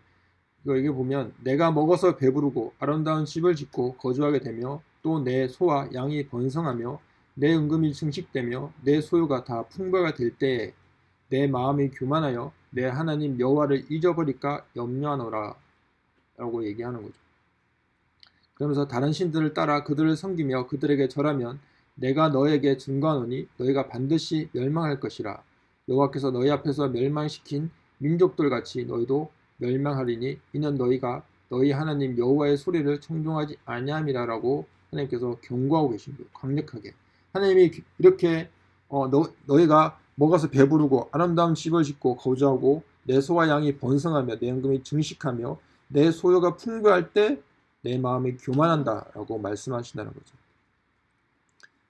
이거 여기 보면 내가 먹어서 배부르고 아름다운 집을 짓고 거주하게 되며 또 내 소와 양이 번성하며 내 은금이 증식되며 내 소유가 다 풍부가 될 때에 내 마음이 교만하여 내 하나님 여호와를 잊어버릴까 염려하노라 라고 얘기하는 거죠. 그러면서 다른 신들을 따라 그들을 섬기며 그들에게 절하면 내가 너에게 증거하노니 너희가 반드시 멸망할 것이라 여호와께서 너희 앞에서 멸망시킨 민족들 같이 너희도 멸망하리니 이는 너희가 너희 하나님 여호와의 소리를 청종하지 아니함이라라고 하나님께서 경고하고 계신 거예요. 강력하게 하나님이 이렇게 어, 너, 너희가 먹어서 배부르고 아름다운 집을 짓고 거주하고 내 소와 양이 번성하며 내 연금이 증식하며 내 소유가 풍부할 때 내 마음이 교만한다라고 말씀하신다는 거죠.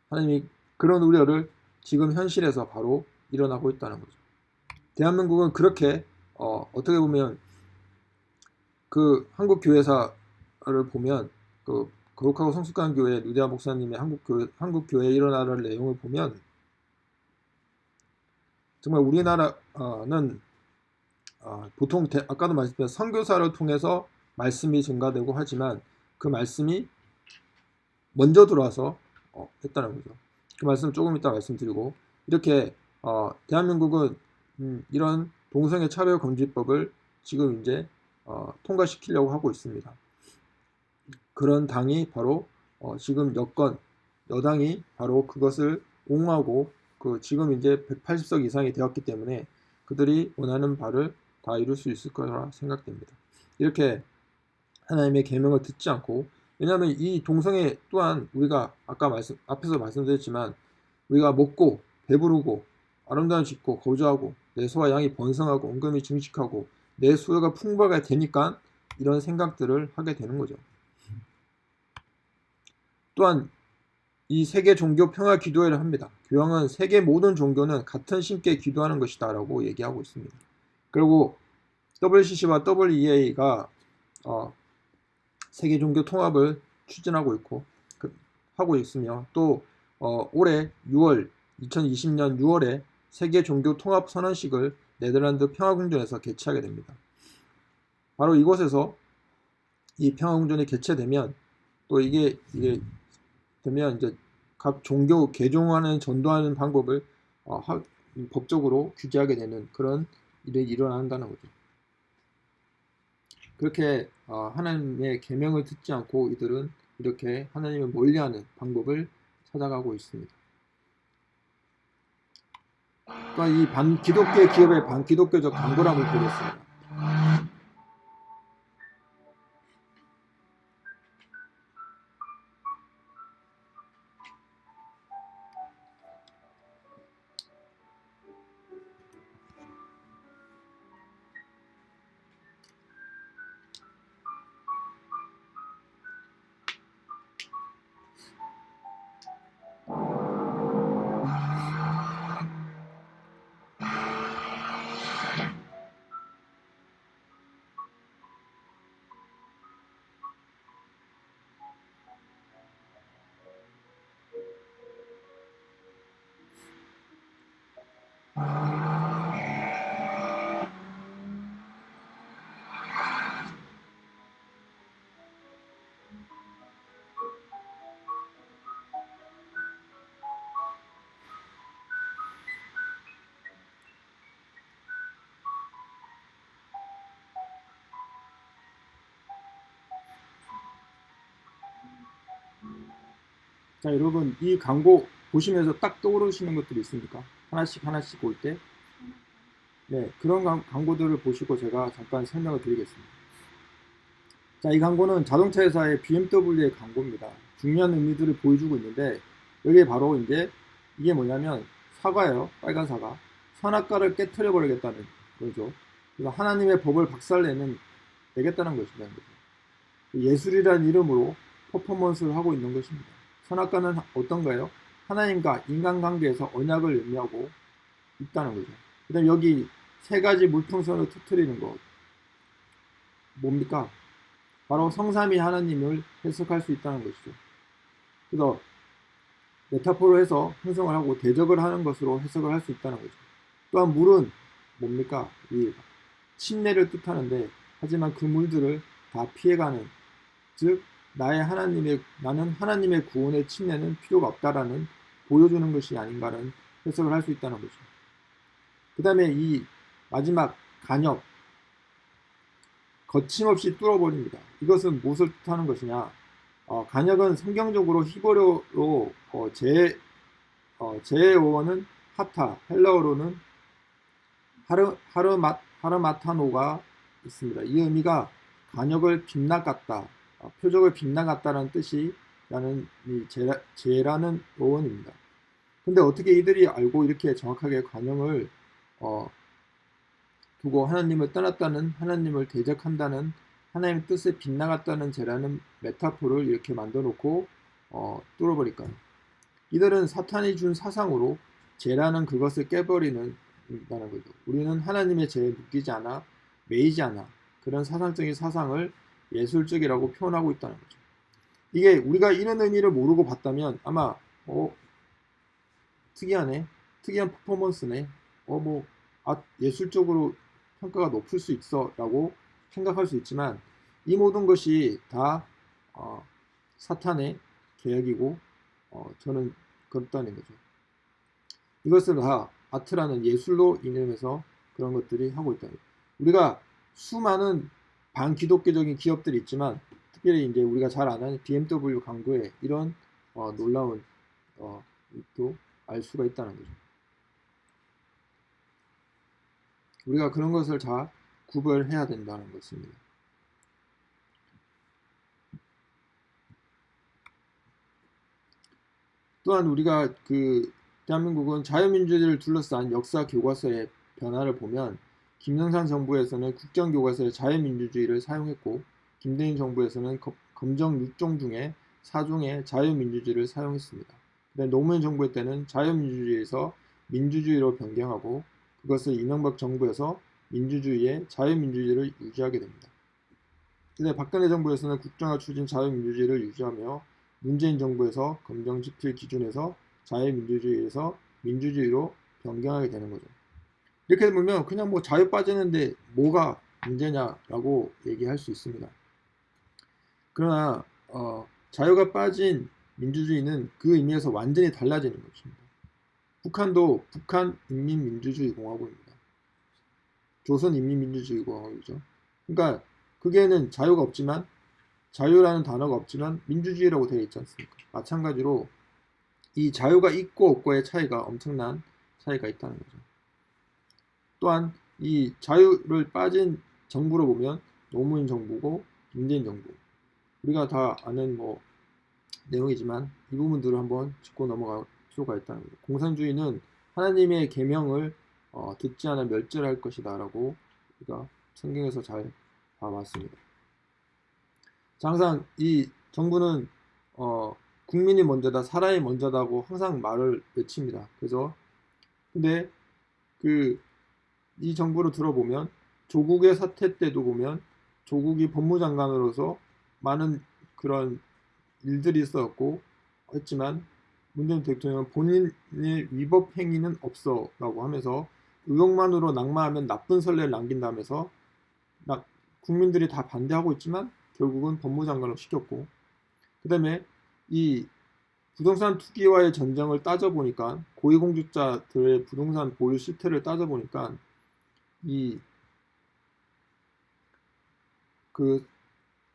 하나님이 그런 우려를 지금 현실에서 바로 일어나고 있다는 거죠. 대한민국은 그렇게 어, 어떻게 보면 그 한국 교회사를 보면 그 거룩하고 성숙한 교회 루데아 목사님의 한국 교회 한국 교회 일어나는 내용을 보면 정말 우리나라는 어, 보통 대, 아까도 말씀드린 선교사를 통해서 말씀이 증가되고 하지만 그 말씀이 먼저 들어와서 어, 했다는 거죠. 그 말씀 조금 이따 말씀드리고 이렇게 어, 대한민국은 음, 이런 동성애 차별 금지법을 지금 이제 어, 통과시키려고 하고 있습니다. 그런 당이 바로 어, 지금 여권 여당이 바로 그것을 옹호하고 그 지금 이제 180석 이상이 되었기 때문에 그들이 원하는 바를 다 이룰 수 있을 거라 생각됩니다. 이렇게 하나님의 계명을 듣지 않고 왜냐하면 이 동성애 또한 우리가 아까 말씀 앞에서 말씀드렸지만 우리가 먹고 배부르고 아름다운 짓고 거주하고 내 소와 양이 번성하고 온금이 증식하고 내 수요가 풍부하게 되니까 이런 생각들을 하게 되는 거죠. 또한 이 세계 종교 평화 기도회를 합니다. 교황은 세계 모든 종교는 같은 신께 기도하는 것이다 라고 얘기하고 있습니다. 그리고 WCC와 WEA가 어, 세계 종교 통합을 추진하고 있고 그, 하고 있으며 또 어, 올해 6월 2020년 6월에 세계 종교 통합 선언식을 네덜란드 평화궁전에서 개최하게 됩니다. 바로 이곳에서 이 평화궁전이 개최되면 또 이게 이게 되면 이제 각 종교 개종하는 전도하는 방법을 어, 하, 법적으로 규제하게 되는 그런 일이 일어난다는 거죠. 그렇게 어, 하나님의 계명을 듣지 않고 이들은 이렇게 하나님을 멀리하는 방법을 찾아가고 있습니다. 또한 이 반 기독교 기업의 반기독교적 강도람을 보겠습니다. 자 여러분 이 광고 보시면서 딱 떠오르시는 것들이 있습니까? 하나씩 하나씩 볼 때. 네, 그런 광- 광고들을 보시고 제가 잠깐 설명을 드리겠습니다. 자, 이 광고는 자동차 회사의 BMW의 광고입니다. 중요한 의미들을 보여주고 있는데 여기에 바로 이제 이게 뭐냐면 사과예요. 빨간 사과. 선악과를 깨트려 버리겠다는 거죠. 그래서 하나님의 법을 박살내는 것이라는 거죠. 예술이라는 이름으로 퍼포먼스를 하고 있는 것입니다. 선악과는 어떤가요? 하나님과 인간관계에서 언약을 의미하고 있다는 거죠. 그 다음 여기 세 가지 물풍선을 터트리는 것. 뭡니까? 바로 성삼위 하나님을 해석할 수 있다는 것이죠. 그래서 메타포로 해서 형성을 하고 대적을 하는 것으로 해석을 할 수 있다는 거죠. 또한 물은 뭡니까? 이 침례를 뜻하는데 하지만 그 물들을 다 피해가는 즉 나의 하나님의 나는 하나님의 구원의 침례는 필요가 없다라는 보여주는 것이 아닌가는 해석을 할 수 있다는 거죠. 그 다음에 이 마지막 간역 거침없이 뚫어버립니다. 이것은 무엇을 뜻하는 것이냐? 어, 간역은 성경적으로 히브리어로 어, 제 어, 제어어는 하타, 헬라어로는 하르 하르마 하르마타노가 있습니다. 이 의미가 간역을 빗나갔다, 어, 표적을 빗나갔다는 뜻이 라는 이 제라, 제라는 어원입니다. 근데 어떻게 이들이 알고 이렇게 정확하게 관용을 어, 두고 하나님을 떠났다는 하나님을 대적한다는 하나님의 뜻에 빗나갔다는 제라는 메타포를 이렇게 만들어 놓고 어, 뚫어버릴까요? 이들은 사탄이 준 사상으로 제라는 그것을 깨버리는 다는 거죠. 우리는 하나님의 죄에 묶이지 않아 매이지 않아 그런 사상적인 사상을 예술적이라고 표현하고 있다는 거죠. 이게 우리가 이런 의미를 모르고 봤다면 아마 어 특이하네, 특이한 퍼포먼스네, 어뭐 아, 예술적으로 평가가 높을 수 있어 라고 생각할 수 있지만 이 모든 것이 다 어, 사탄의 계획이고 어, 저는 그렇다는 거죠. 이것을 다 아트라는 예술로 인해서 그런 것들이 하고 있다. 우리가 수많은 반기독교적인 기업들이 있지만 특별히 이제 우리가 잘 아는 BMW 광고에 이런 어, 놀라운 어, 또알 수가 있다는 거죠. 우리가 그런 것을 다 구별해야 된다는 것입니다. 또한 우리가 그 대한민국은 자유민주주의를 둘러싼 역사 교과서의 변화를 보면 김영삼 정부에서는 국정교과서에 자유민주주의를 사용했고 김대중 정부에서는 검정 6종 중에 4종의 자유민주주의를 사용했습니다. 노무현 정부 때는 자유민주주의에서 민주주의로 변경하고 그것을 이명박 정부에서 민주주의의 자유민주주의를 유지하게 됩니다. 근데 박근혜 정부에서는 국정화 추진 자유민주주의를 유지하며 문재인 정부에서 검정지필 기준에서 자유민주주의에서 민주주의로 변경하게 되는 거죠. 이렇게 보면 그냥 뭐 자유 빠지는데 뭐가 문제냐라고 얘기할 수 있습니다. 그러나 어, 자유가 빠진 민주주의는 그 의미에서 완전히 달라지는 것입니다. 북한도 북한 인민민주주의공화국입니다. 조선 인민민주주의공화국이죠. 그러니까 그게는 자유가 없지만 자유라는 단어가 없지만 민주주의라고 되어 있지 않습니까? 마찬가지로 이 자유가 있고 없고의 차이가 엄청난 차이가 있다는 거죠. 또한 이 자유를 빠진 정부로 보면 노무현 정부고 문재인 정부 우리가 다 아는 뭐 내용이지만 이 부분들을 한번 짚고 넘어갈 필요가 있다는 거죠. 공산주의는 하나님의 계명을 어, 듣지 않아 멸절할 것이다 라고 우리가 성경에서 잘 봐왔습니다. 항상 이 정부는 어, 국민이 먼저다, 사람이 먼저다고 항상 말을 외칩니다. 그죠? 근데 그 이 정부를 들어보면 조국의 사태 때도 보면 조국이 법무장관으로서 많은 그런 일들이 있었고 했지만 문재인 대통령은 본인의 위법 행위는 없어 라고 하면서 의혹만으로 낙마하면 나쁜 선례를 남긴다면서 국민들이 다 반대하고 있지만 결국은 법무장관을 시켰고 그 다음에 이 부동산 투기와의 전쟁을 따져보니까 고위공직자들의 부동산 보유 실태를 따져보니까 이 그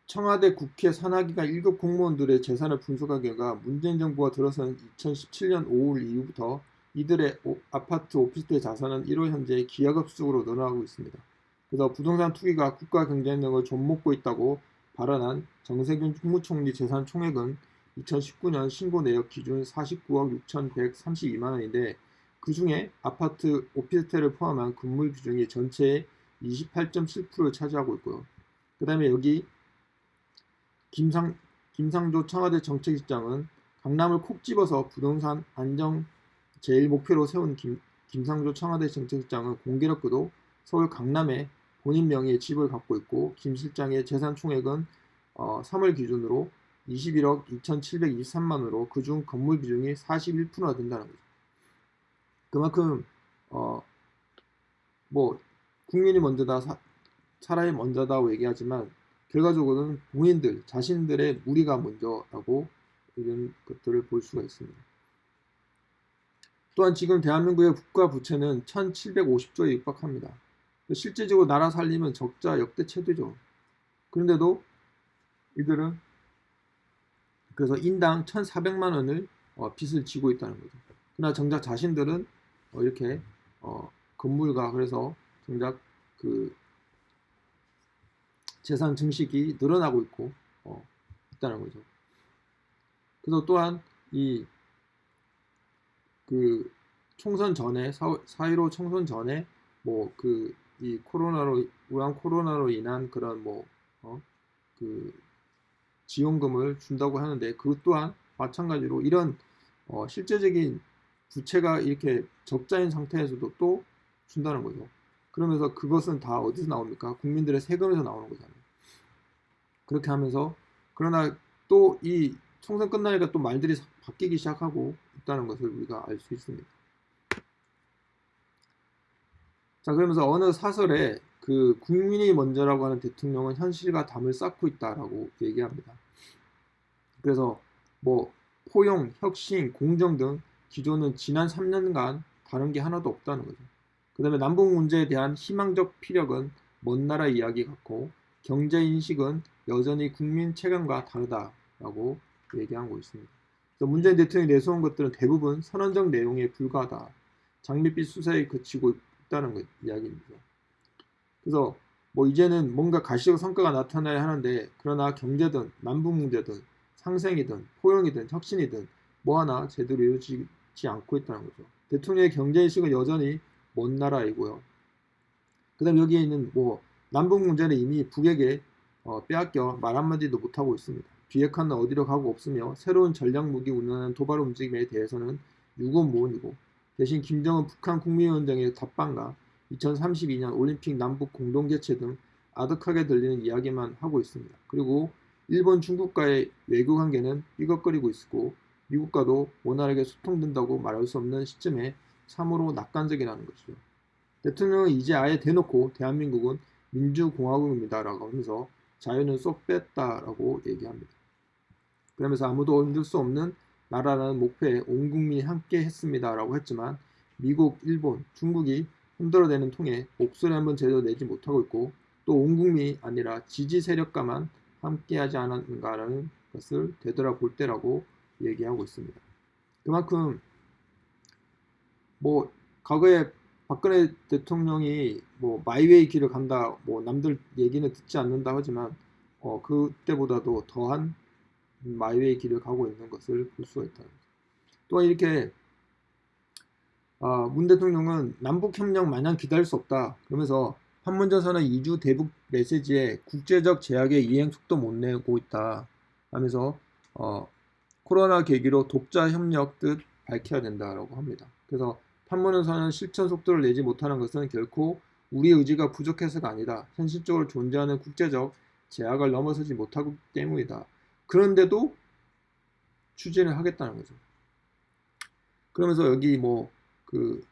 청와대 국회 산하기관 1급 공무원들의 재산을 분석한 결과 문재인 정부가 들어선 2017년 5월 이후부터 이들의 오- 아파트 오피스텔 자산은 1월 현재 기하급수적으로 늘어나고 있습니다. 그래서 부동산 투기가 국가 경쟁력을 좀먹고 있다고 발언한 정세균 국무총리 재산 총액은 2019년 신고 내역 기준 49억 6,132만 원인데 그 중에 아파트 오피스텔을 포함한 건물 비중이 전체의 28.7%를 차지하고 있고요. 그 다음에 여기 김상, 김상조 청와대 정책실장은 강남을 콕 집어서 부동산 안정 제일 목표로 세운 김, 김상조 청와대 정책실장은 공교롭게도 서울 강남에 본인 명의의 집을 갖고 있고 김 실장의 재산 총액은 어, 3월 기준으로 21억 2,723만으로 그중 건물 비중이 41%나 된다는 거죠. 그만큼 어, 뭐 국민이 먼저다 사, 사람이 먼저다고 얘기하지만 결과적으로는 본인들 자신들의 무리가 먼저라고 이런 것들을 볼 수가 있습니다. 또한 지금 대한민국의 국가 부채는 1,750조에 육박합니다. 실제적으로 나라 살림은 적자 역대 최대죠. 그런데도 이들은 그래서 인당 1,400만 원을 어, 빚을 지고 있다는 거죠. 그러나 정작 자신들은 어, 이렇게 어, 건물과 그래서 정작 그 재산 증식이 늘어나고 있고 어, 있다는 거죠. 그래서 또한 이 그 총선 전에 4.15 총선 전에 뭐 그 이 코로나로 우한 코로나로 인한 그런 뭐 어, 그 지원금을 준다고 하는데 그것 또한 마찬가지로 이런 어, 실제적인 부채가 이렇게 적자인 상태에서도 또 준다는 거죠. 그러면서 그것은 다 어디서 나옵니까? 국민들의 세금에서 나오는 거잖아요. 그렇게 하면서 그러나 또 이 총선 끝나니까 또 말들이 바뀌기 시작하고 있다는 것을 우리가 알 수 있습니다. 자 그러면서 어느 사설에 그 국민이 먼저라고 하는 대통령은 현실과 담을 쌓고 있다라고 얘기합니다. 그래서 뭐 포용, 혁신, 공정 등 기조는 지난 3년간 다른 게 하나도 없다는 거죠. 그 다음에 남북 문제에 대한 희망적 피력은 먼 나라 이야기 같고 경제 인식은 여전히 국민 체감과 다르다라고 얘기하고 있습니다. 문재인 대통령이 내세운 것들은 대부분 선언적 내용에 불과하다. 장밋빛 수사에 그치고 있다는 것, 이야기입니다. 그래서 뭐 이제는 뭔가 가시적 성과가 나타나야 하는데 그러나 경제든 남북 문제든 상생이든 포용이든 혁신이든 뭐 하나 제대로 이루어지지 않고 있다는 거죠. 대통령의 경제인식은 여전히 먼 나라이고요. 그 다음 여기에 있는 뭐 남북 문제는 이미 북에게 어, 빼앗겨 말 한마디도 못하고 있습니다. 비핵화는 어디로 가고 없으며 새로운 전략 무기 운운하는 도발 움직임에 대해서는 유고무원이고 대신 김정은 북한 국민위원장의 답방과 2032년 올림픽 남북 공동 개최 등 아득하게 들리는 이야기만 하고 있습니다. 그리고 일본 중국과의 외교 관계는 삐걱거리고 있고 미국과도 원활하게 소통된다고 말할 수 없는 시점에 참으로 낙관적이라는 것이죠. 대통령은 이제 아예 대놓고 대한민국은 민주공화국입니다라고 하면서 자유는 쏙 뺐다라고 얘기합니다. 그러면서 아무도 흔들 수 없는 나라라는 목표에 온 국민이 함께 했습니다라고 했지만 미국, 일본, 중국이 흔들어대는 통에 목소리 한번 제대로 내지 못하고 있고 또 온 국민이 아니라 지지 세력과만 함께하지 않았는가라는 것을 되돌아볼 때라고 얘기하고 있습니다. 그만큼 뭐 과거에 박근혜 대통령이 뭐 마이웨이 길을 간다, 뭐 남들 얘기는 듣지 않는다 하지만 어 그때보다도 더한 마이웨이 길을 가고 있는 것을 볼 수가 있다. 또한 이렇게 아, 문 대통령은 남북협력 마냥 기다릴 수 없다. 그러면서 판문점선언 2주 대북 메시지에 국제적 제약의 이행 속도 못 내고 있다. 하면서 어, 코로나 계기로 독자 협력 뜻 밝혀야 된다라고 합니다. 그래서 판문점선언 실천 속도를 내지 못하는 것은 결코 우리 의지가 부족해서가 아니다. 현실적으로 존재하는 국제적 제약을 넘어서지 못하기 때문이다. 그런데도 추진을 하겠다는 거죠. 그러면서 여기 뭐 그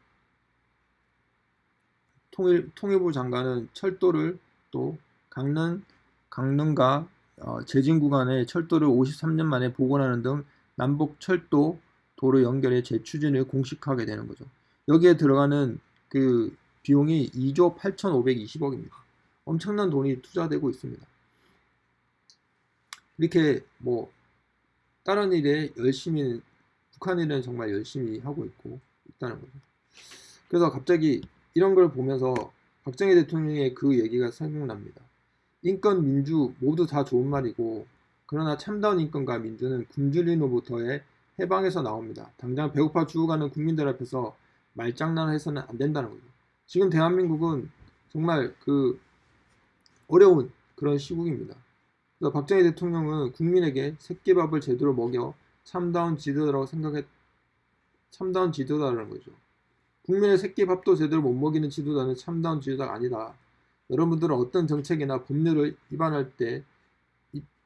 통일 통일부 장관은 철도를 또 강릉 강릉과 어, 제진 구간에 철도를 53년 만에 복원하는 등 남북 철도 도로 연결의 재추진을 공식하게 되는 거죠. 여기에 들어가는 그 비용이 2조 8,520억입니다. 엄청난 돈이 투자되고 있습니다. 이렇게 뭐 다른 일에 열심히 북한 일은 정말 열심히 하고 있고 있다는 거죠. 그래서 갑자기 이런 걸 보면서 박정희 대통령의 그 얘기가 생각납니다. 인권, 민주 모두 다 좋은 말이고 그러나 참다운 인권과 민주는 굶주림으로부터의 해방에서 나옵니다. 당장 배고파 죽어가는 국민들 앞에서 말장난을 해서는 안 된다는 거죠. 지금 대한민국은 정말 그 어려운 그런 시국입니다. 그래서 박정희 대통령은 국민에게 새끼밥을 제대로 먹여 참다운 지도자라고 생각했 참다운 지도자라는 거죠. 국민의 새끼밥도 제대로 못 먹이는 지도자는 참다운 지도자가 아니다. 여러분들은 어떤 정책이나 법률을 위반할 때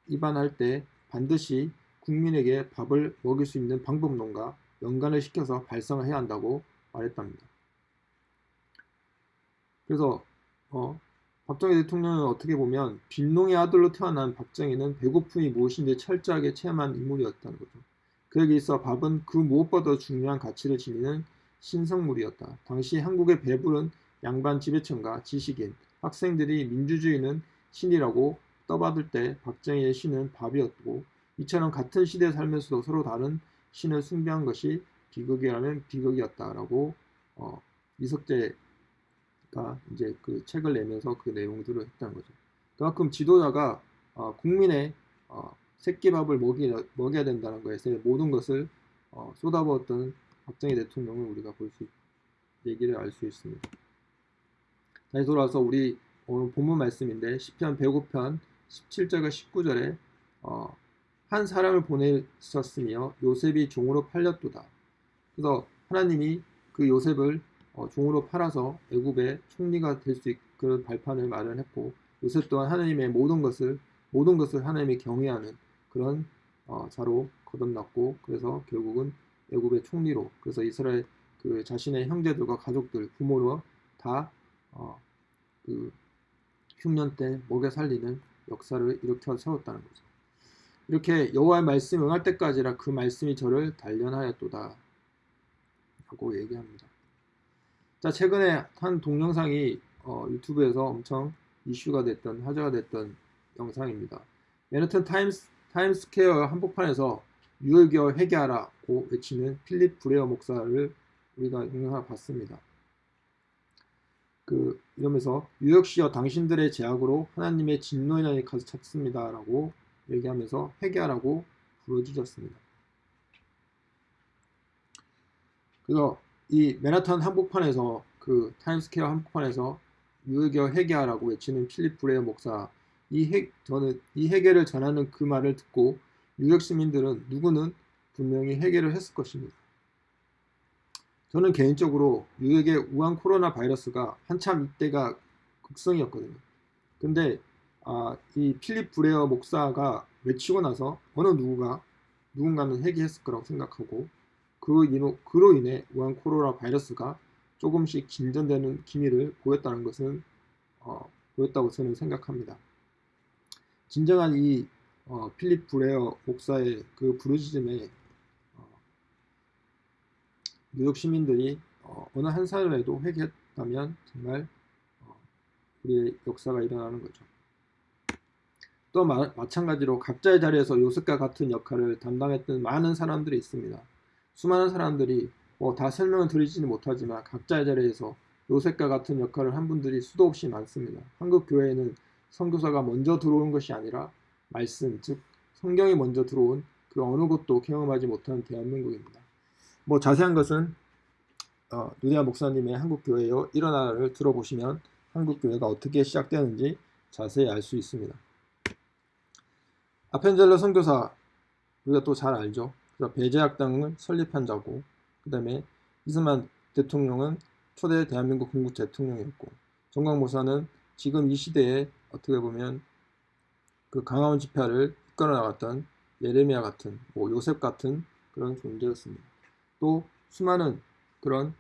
위반할 때 반드시 국민에게 밥을 먹일 수 있는 방법론과 연관을 시켜서 발상을 해야 한다고 말했답니다. 그래서 어, 박정희 대통령은 어떻게 보면 빈농의 아들로 태어난 박정희는 배고픔이 무엇인지 철저하게 체험한 인물이었다는 거죠. 그에게 있어 밥은 그 무엇보다 중요한 가치를 지니는 신성물이었다. 당시 한국의 배부른 양반 지배층과 지식인, 학생들이 민주주의는 신이라고 떠받을 때 박정희의 신은 밥이었고 이처럼 같은 시대에 살면서도 서로 다른 신을 숭배한 것이 비극이라면 비극이었다라고 어, 이석재가 이제 그 책을 내면서 그 내용들을 했다는 거죠. 그만큼 지도자가 어, 국민의 어, 새끼밥을 먹이, 먹여야 된다는 것에 모든 것을 어, 쏟아부었던 박정희 대통령을 우리가 볼 수 얘기를 알 수 있습니다. 다시 돌아와서 우리 오늘 본문 말씀인데 10편 105편 17절과 19절에 어, 한 사람을 보내셨으며 요셉이 종으로 팔렸도다. 그래서 하나님이 그 요셉을 어, 종으로 팔아서 애굽의 총리가 될 수 있는 발판을 마련했고 요셉 또한 하나님의 모든 것을 모든 것을 하나님이 경외하는 그런 어, 자로 거듭났고 그래서 결국은 애굽의 총리로 그래서 이스라엘 그 자신의 형제들과 가족들 부모로 다 그 어, 흉년 때 먹여 살리는 역사를 일으켜 세웠다는 거죠. 이렇게 여호와의 말씀 응할 때까지라 그 말씀이 저를 단련하였도다 라고 얘기합니다. 자 최근에 한 동영상이 어, 유튜브에서 엄청 이슈가 됐던 화제가 됐던 영상입니다. 맨하튼 타임스, 타임스퀘어 한복판에서 유월겨 회개하라고 외치는 필립 브레어 목사를 우리가 영상을 봤습니다. 그 이러면서 뉴욕시여 당신들의 죄악으로 하나님의 진노의 날이 가서 찾습니다 라고 얘기하면서 회개하라고 부르짖었습니다. 그래서 이 맨하탄 한복판에서 그 타임스퀘어 한복판에서 유역여 회개하라고 외치는 필립 브레어 목사 이 해, 저는 이 회개를 전하는 그 말을 듣고 뉴욕 시민들은 누구는 분명히 회개를 했을 것입니다. 저는 개인적으로 뉴욕의 우한 코로나 바이러스가 한참 이때가 극성이었거든요. 근데 아, 이 필립 브레어 목사가 외치고 나서 어느 누구가 누군가는 회개했을 거라고 생각하고 그 인호, 그로 인해 우한 코로나 바이러스가 조금씩 진전되는 기미를 보였다는 것은 어, 보였다고 저는 생각합니다. 진정한 이 어, 필립 브레어 목사의 그 부르짖음에 어, 뉴욕 시민들이 어, 어느 한 사람에도 회개했다면 정말 어, 우리의 역사가 일어나는 거죠. 또 마, 마찬가지로 각자의 자리에서 요셉과 같은 역할을 담당했던 많은 사람들이 있습니다. 수많은 사람들이 뭐 다 설명을 드리지는 못하지만 각자의 자리에서 요셉과 같은 역할을 한 분들이 수도 없이 많습니다. 한국 교회에는 선교사가 먼저 들어오는 것이 아니라 말씀, 즉 성경이 먼저 들어온 그 어느 곳도 경험하지 못한 대한민국입니다. 뭐 자세한 것은 어, 누디아 목사님의 한국교회여 일어나를 들어보시면 한국교회가 어떻게 시작되는지 자세히 알 수 있습니다. 아펜젤러 선교사 우리가 또 잘 알죠. 그래서 배재학당을 설립한 자고 그 다음에 이승만 대통령은 초대 대한민국 건국 대통령이었고 전광훈 목사는 지금 이 시대에 어떻게 보면 그 광화문 집회를 이끌어 나갔던 예레미야 같은 뭐 요셉 같은 그런 존재였습니다. 또 수많은 그런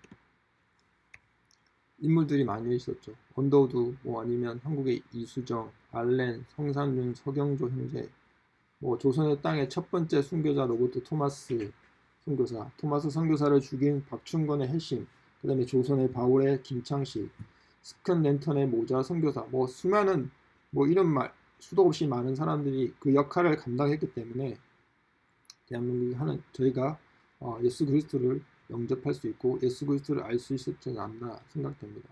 인물들이 많이 있었죠. 언더우드 뭐 아니면 한국의 이수정, 알렌, 서상륜, 서경조 형제 뭐 조선의 땅의 첫 번째 순교자 로버트 토마스 선교사, 토마스 선교사를 죽인 박충건의 해심, 그 다음에 조선의 바울의 김창식, 스큰 랜턴의 모자 선교사, 뭐 수많은 뭐 이런 말 수도 없이 많은 사람들이 그 역할을 감당했기 때문에 대한민국이 하는 저희가 어, 예수 그리스도를 영접할 수 있고 예수 그리스도를 알 수 있었지 않나 생각됩니다.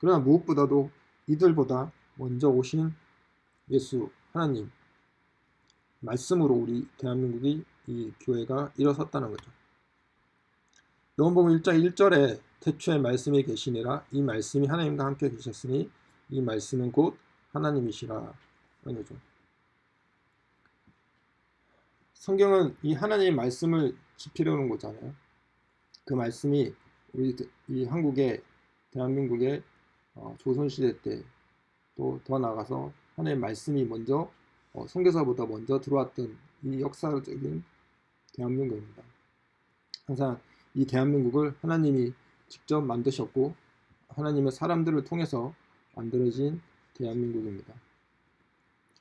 그러나 무엇보다도 이들보다 먼저 오신 예수 하나님 말씀으로 우리 대한민국이 이 교회가 일어섰다는 거죠. 요한복음 1장 1절에 태초에 말씀이 계시니라 이 말씀이 하나님과 함께 계셨으니 이 말씀은 곧 하나님이시라. 성경은 이 하나님의 말씀을 지피려는 거잖아요. 그 말씀이 우리 이 한국의 대한민국의 어, 조선시대 때 또 더 나가서 하나님의 말씀이 먼저 어, 선교사보다 먼저 들어왔던 이 역사적인 대한민국입니다. 항상 이 대한민국을 하나님이 직접 만드셨고 하나님의 사람들을 통해서 만들어진 대한민국입니다.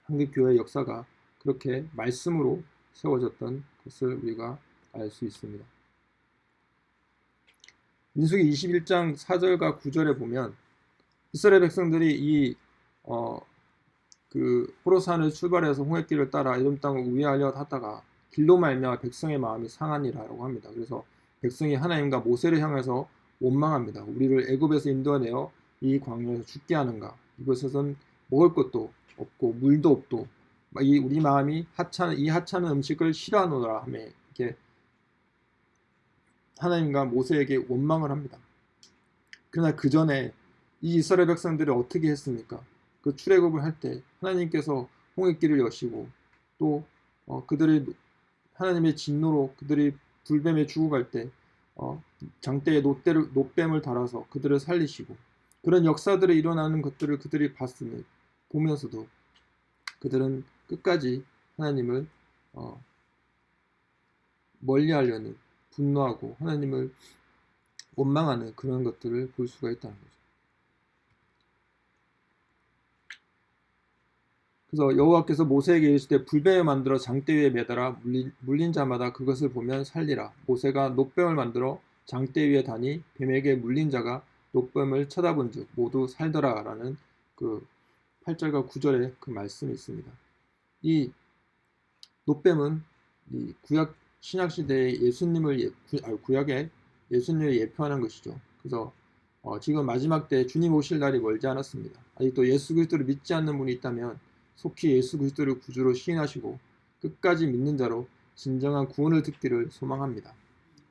한국교회 역사가 그렇게 말씀으로 세워졌던 것을 우리가 알 수 있습니다. 민수기 21장 4절과 9절에 보면 이스라엘 백성들이 이 어, 그 호로산을 출발해서 홍해길을 따라 에돔 땅을 우회하려 하다가 길로 말미암아 백성의 마음이 상하니라라고 합니다. 그래서 백성이 하나님과 모세를 향해서 원망합니다. 우리를 애굽에서 인도하내어 이 광야에서 죽게 하는가? 이곳에선 먹을 것도 없고 물도 없고 이 우리 마음이 하찮은 이 하찮은 음식을 싫어하노라 하며 이렇게 하나님과 모세에게 원망을 합니다. 그러나 그 전에 이 이스라엘 백성들이 어떻게 했습니까? 그 출애굽을 할 때 하나님께서 홍해길을 여시고 또 어, 그들이 하나님의 진노로 그들이 불뱀에 죽어갈 때 어, 장대에 노대를, 노뱀을 달아서 그들을 살리시고 그런 역사들이 일어나는 것들을 그들이 봤으니 보면서도 그들은 끝까지 하나님을 어, 멀리하려는 분노하고 하나님을 원망하는 그런 것들을 볼 수가 있다는 거죠. 그래서 여호와께서 모세에게 이르시되 불뱀을 만들어 장대 위에 매달아 물린, 물린 자마다 그것을 보면 살리라. 모세가 노뱀을 만들어 장대 위에 다니 뱀에게 물린 자가 노뱀을 쳐다본즉 모두 살더라라는 그 8절과 9절에 그 말씀이 있습니다. 이 노뱀은 이 구약 신약 시대의 예수님을 예, 구, 아, 구약의 예수님을 예표하는 것이죠. 그래서 어, 지금 마지막 때 주님 오실 날이 멀지 않았습니다. 아직도 예수 그리스도를 믿지 않는 분이 있다면 속히 예수 그리스도를 구주로 시인하시고 끝까지 믿는 자로 진정한 구원을 듣기를 소망합니다.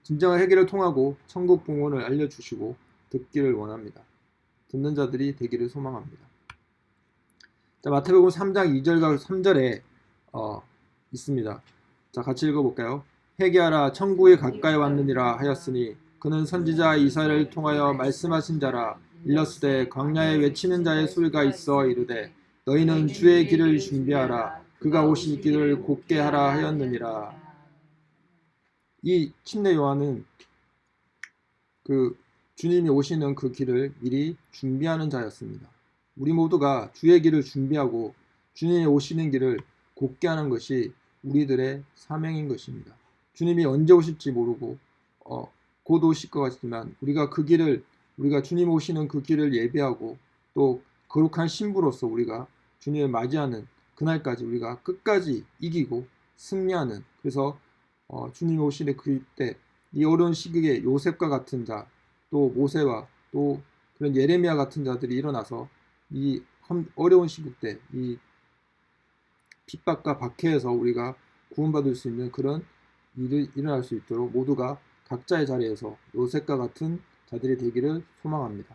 진정한 해결을 통하고 천국 봉헌을 알려주시고 듣기를 원합니다. 듣는 자들이 되기를 소망합니다. 자, 마태복음 3장 2절과 3절에 어, 있습니다. 자, 같이 읽어볼까요? 회개하라 천국에 가까이 왔느니라 하였으니 그는 선지자 이사를 통하여 말씀하신 자라 일렀으되 광야에 외치는 자의 소리가 있어 이르되 너희는 주의 길을 준비하라 그가 오실 길을 곱게 하라 하였느니라 이 침례 요한은 그 주님이 오시는 그 길을 미리 준비하는 자였습니다. 우리 모두가 주의 길을 준비하고 주님이 오시는 길을 곱게 하는 것이 우리들의 사명인 것입니다. 주님이 언제 오실지 모르고 어, 곧 오실 것 같지만 우리가 그 길을 우리가 주님 오시는 그 길을 예배하고 또 거룩한 신부로서 우리가 주님을 맞이하는 그날까지 우리가 끝까지 이기고 승리하는 그래서 어, 주님 오시는 그때 이 어려운 시기에 요셉과 같은 자 또 모세와 또 그런 예레미야 같은 자들이 일어나서 이 어려운 시국 때이 핍박과 박해에서 우리가 구원받을 수 있는 그런 일이 일어날 수 있도록 모두가 각자의 자리에서 요셉과 같은 자들이 되기를 소망합니다.